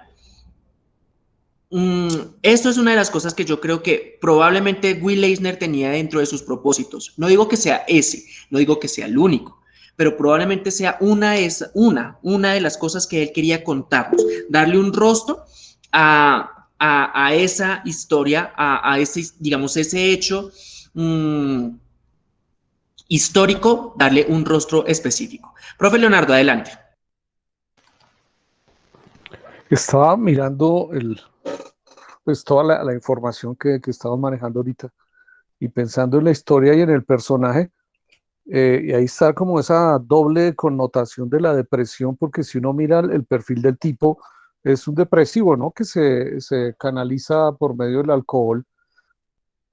Mm, esto es una de las cosas que yo creo que probablemente Will Eisner tenía dentro de sus propósitos. No digo que sea ese, no digo que sea el único, pero probablemente sea una, es, una, una de las cosas que él quería contarnos, darle un rostro a, a, esa historia, a, ese, digamos, ese hecho mm, histórico, darle un rostro específico. Profe Leonardo, adelante. Estaba mirando el, pues toda la, información que, que estamos manejando ahorita y pensando en la historia y en el personaje, eh, y ahí está como esa doble connotación de la depresión, porque si uno mira el perfil del tipo, es un depresivo, ¿no? Que se, se, canaliza por medio del alcohol,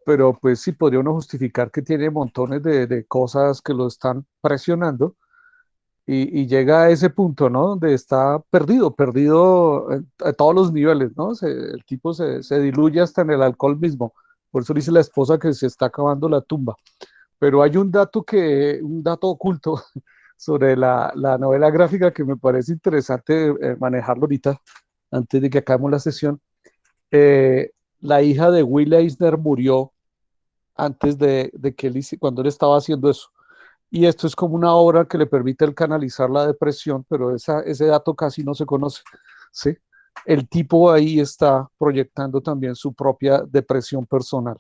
pero pues sí podría uno justificar que tiene montones de, de cosas que lo están presionando y, y, llega a ese punto, ¿no? Donde está perdido, perdido a todos los niveles, ¿no? el tipo se, se, diluye hasta en el alcohol mismo. Por eso dice la esposa que se está acabando la tumba. Pero hay un dato que, un dato oculto sobre la, la novela gráfica que me parece interesante eh, manejarlo ahorita, antes de que acabemos la sesión. Eh, la hija de Will Eisner murió antes de, que él, cuando él estaba haciendo eso. Y esto es como una obra que le permite el canalizar la depresión, pero ese dato casi no se conoce. ¿sí? El tipo ahí está proyectando también su propia depresión personal.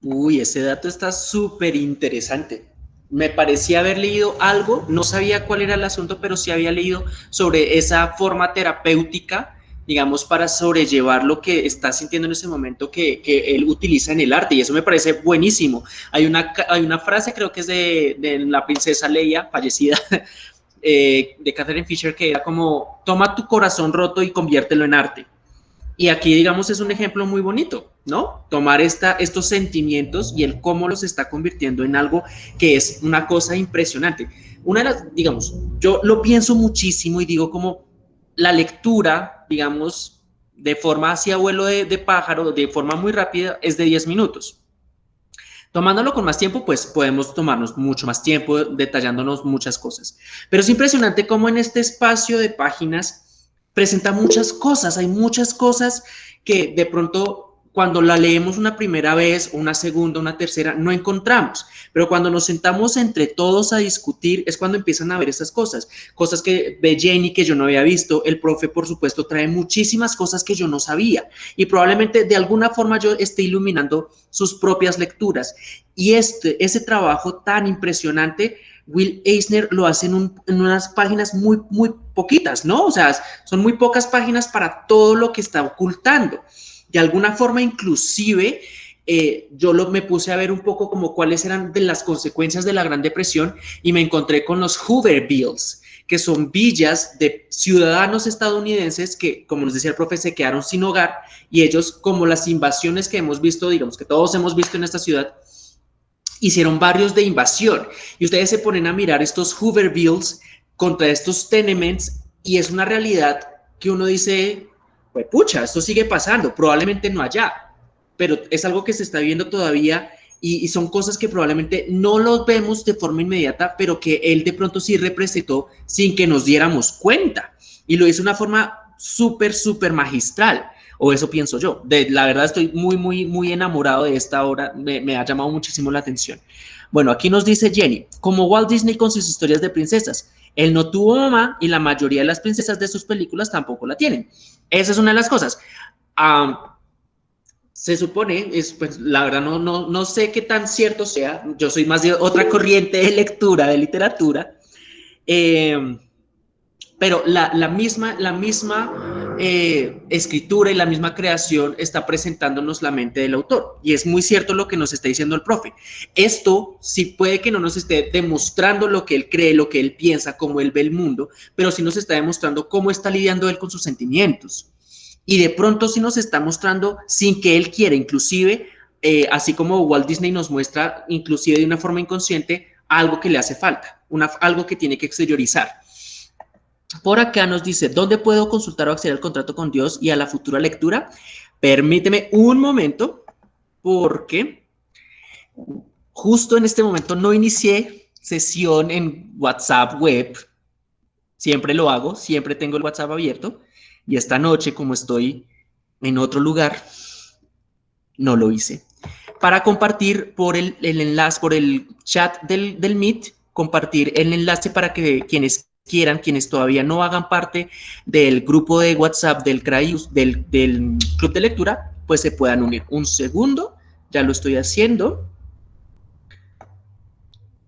Uy, ese dato está súper interesante me parecía haber leído algo, no sabía cuál era el asunto, pero sí había leído sobre esa forma terapéutica, digamos, para sobrellevar lo que está sintiendo en ese momento que, que él utiliza en el arte, y eso me parece buenísimo. Hay una, hay una frase, creo que es de, la princesa Leia, fallecida, eh, de Catherine Fisher, que era como, toma tu corazón roto y conviértelo en arte. Y aquí, digamos, es un ejemplo muy bonito, ¿no? Tomar esta, estos sentimientos y el cómo los está convirtiendo en algo que es una cosa impresionante. Una de las, digamos, yo lo pienso muchísimo y digo como la lectura, digamos, de forma hacia vuelo de, de pájaro, de forma muy rápida, es de 10 minutos. Tomándolo con más tiempo, pues podemos tomarnos mucho más tiempo detallándonos muchas cosas. Pero es impresionante cómo en este espacio de páginas presenta muchas cosas, hay muchas cosas que de pronto cuando la leemos una primera vez, una segunda, una tercera, no encontramos. Pero cuando nos sentamos entre todos a discutir, es cuando empiezan a ver esas cosas. Cosas que ve Jenny que yo no había visto. El profe, por supuesto, trae muchísimas cosas que yo no sabía. Y probablemente de alguna forma yo esté iluminando sus propias lecturas. Y este, ese trabajo tan impresionante Will Eisner lo hace en, unas páginas muy, muy poquitas, ¿no? O sea, son muy pocas páginas para todo lo que está ocultando. De alguna forma, inclusive, eh, yo lo, me puse a ver un poco como cuáles eran las consecuencias de la Gran Depresión y me encontré con los Hoover Bills, que son villas de ciudadanos estadounidenses que, como nos decía el profe, se quedaron sin hogar y ellos, como las invasiones que hemos visto, digamos que todos hemos visto en esta ciudad, hicieron barrios de invasión. Y ustedes se ponen a mirar estos Hoover Bills contra estos tenements y es una realidad que uno dice, pues pucha, esto sigue pasando, probablemente no allá, pero es algo que se está viendo todavía y, son cosas que probablemente no los vemos de forma inmediata, pero que él de pronto sí representó sin que nos diéramos cuenta. Y lo hizo de una forma súper, súper magistral o eso pienso yo. De, la verdad estoy muy, muy, muy enamorado de esta obra, me, ha llamado muchísimo la atención. Bueno, aquí nos dice Jenny, como Walt Disney con sus historias de princesas, él no tuvo mamá y la mayoría de las princesas de sus películas tampoco la tienen. Esa es una de las cosas. se supone, es, pues la verdad no, no, no sé qué tan cierto sea, yo soy más de otra corriente de lectura, de literatura, eh, pero la, misma, la misma eh, escritura y la misma creación está presentándonos la mente del autor. Y es muy cierto lo que nos está diciendo el profe. Esto sí puede que no nos esté demostrando lo que él cree, lo que él piensa, cómo él ve el mundo, pero sí nos está demostrando cómo está lidiando él con sus sentimientos. Y de pronto sí nos está mostrando sin que él quiera, inclusive, eh, así como Walt Disney nos muestra, inclusive de una forma inconsciente, algo que le hace falta, una, algo que tiene que exteriorizar. Por acá nos dice, ¿dónde puedo consultar o acceder al contrato con Dios y a la futura lectura? Permíteme un momento, porque justo en este momento no inicié sesión en WhatsApp web. Siempre lo hago, siempre tengo el WhatsApp abierto. Y esta noche, como estoy en otro lugar, no lo hice. Para compartir por el, enlace, por el chat del, del Meet, compartir el enlace para que quienes quieran, quienes todavía no hagan parte del grupo de WhatsApp del del, club de lectura, pues se puedan unir. Un segundo, ya lo estoy haciendo.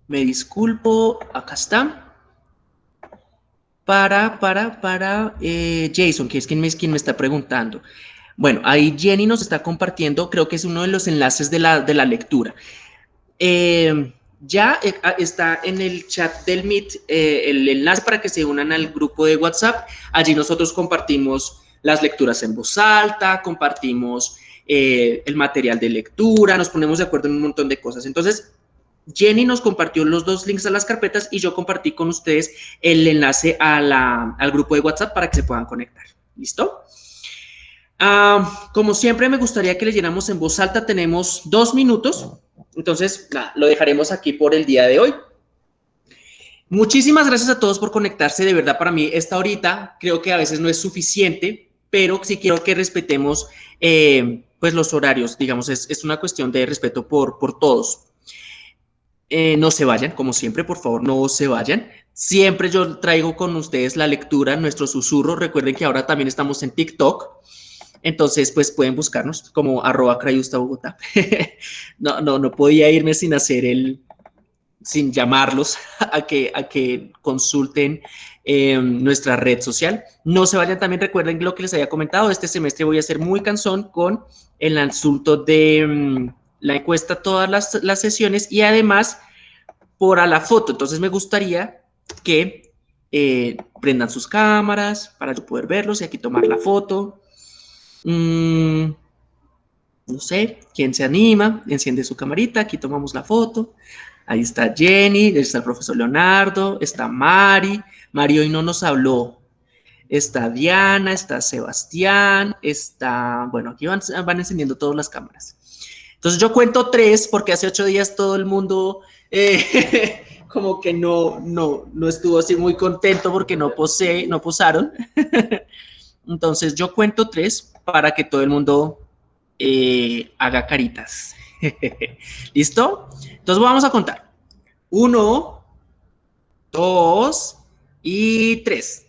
Me disculpo, acá está. Para, para, para eh, Jason, que es quien me, quien me está preguntando. Bueno, ahí Jenny nos está compartiendo, creo que es uno de los enlaces de la, de la lectura. Eh, ya eh, ah, está en el chat del Meet eh, el enlace para que se unan al grupo de WhatsApp. Allí nosotros compartimos las lecturas en voz alta, compartimos eh, el material de lectura, nos ponemos de acuerdo en un montón de cosas. Entonces, Jenny nos compartió los dos links a las carpetas y yo compartí con ustedes el enlace al grupo de WhatsApp para que se puedan conectar. ¿Listo? Ah, como siempre, me gustaría que llenamos en voz alta. Tenemos dos minutos entonces, lo dejaremos aquí por el día de hoy. Muchísimas gracias a todos por conectarse. De verdad, para mí esta horita creo que a veces no es suficiente, pero sí quiero que respetemos eh, pues los horarios. Digamos, es, una cuestión de respeto por, por todos. Eh, no se vayan, como siempre, por favor, no se vayan. Siempre yo traigo con ustedes la lectura, nuestro susurro. Recuerden que ahora también estamos en TikTok. Entonces, pues pueden buscarnos como arroba crayusta Bogotá. no, no, no podía irme sin hacer el, sin llamarlos a que, a que consulten em, nuestra red social. No se vayan, también recuerden lo que les había comentado, este semestre voy a ser muy cansón con el asunto de em, la encuesta, todas las, las, sesiones y además por a la foto. Entonces me gustaría que eh, prendan sus cámaras para yo poder verlos y aquí tomar la foto. Mm, no sé, ¿quién se anima? Enciende su camarita, aquí tomamos la foto. Ahí está Jenny, ahí está el profesor Leonardo, está Mari. Mari hoy no nos habló. Está Diana, está Sebastián, está... Bueno, aquí van, van encendiendo todas las cámaras. Entonces yo cuento tres porque hace ocho días todo el mundo eh, como que no, no, no estuvo así muy contento porque no, posee, no posaron. Entonces yo cuento tres para que todo el mundo eh, haga caritas. ¿Listo? Entonces vamos a contar. Uno, dos y tres.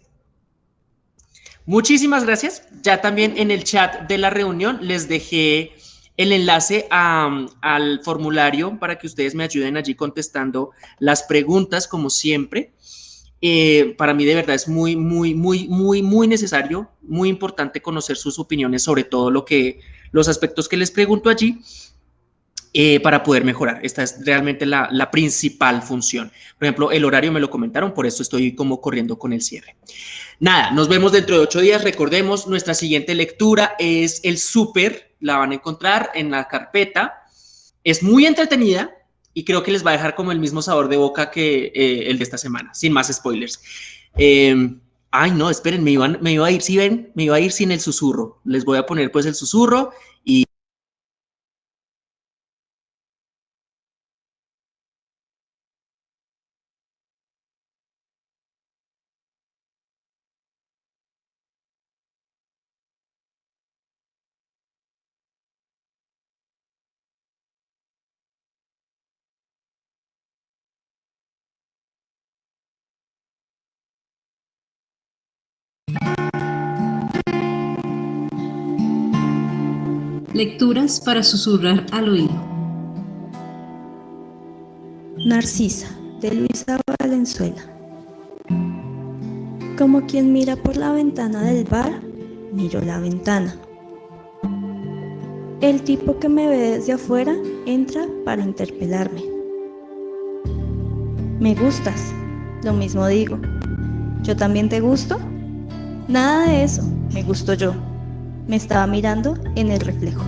Muchísimas gracias. Ya también en el chat de la reunión les dejé el enlace al formulario para que ustedes me ayuden allí contestando las preguntas como siempre. Eh, para mí de verdad es muy, muy, muy, muy, muy necesario, muy importante conocer sus opiniones sobre todo lo que, los aspectos que les pregunto allí eh, para poder mejorar. Esta es realmente la, la, principal función. Por ejemplo, el horario me lo comentaron, por eso estoy como corriendo con el cierre. Nada, nos vemos dentro de ocho días. Recordemos, nuestra siguiente lectura es el súper, la van a encontrar en la carpeta. Es muy entretenida, y creo que les va a dejar como el mismo sabor de boca que eh, el de esta semana, sin más spoilers. Em, ay, no, esperen, me, iban, me iba a ir, si ven, me iba a ir sin el susurro. Les voy a poner pues el susurro y Lecturas para susurrar al oído. Narcisa, de Luisa Valenzuela. Como quien mira por la ventana del bar, miro la ventana. El tipo que me ve desde afuera entra para interpelarme. Me gustas, lo mismo digo. ¿Yo también te gusto? Nada de eso, me gusto yo. Me estaba mirando en el reflejo.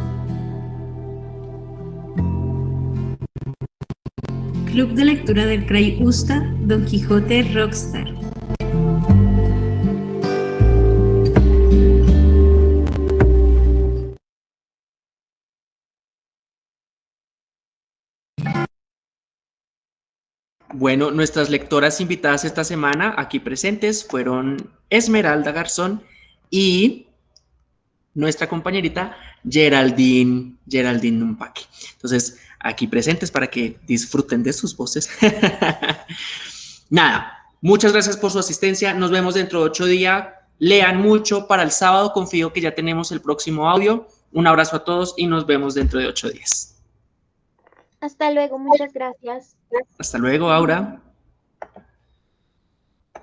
Club de lectura del Cray Usta, Don Quijote Rockstar. Bueno, nuestras lectoras invitadas esta semana aquí presentes fueron Esmeralda Garzón y nuestra compañerita Geraldine, Geraldine Numpaque. Entonces, aquí presentes para que disfruten de sus voces. Nada, muchas gracias por su asistencia. Nos vemos dentro de ocho días. Lean mucho para el sábado. Confío que ya tenemos el próximo audio. Un abrazo a todos y nos vemos dentro de ocho días. Hasta luego, muchas gracias. Hasta luego, Aura.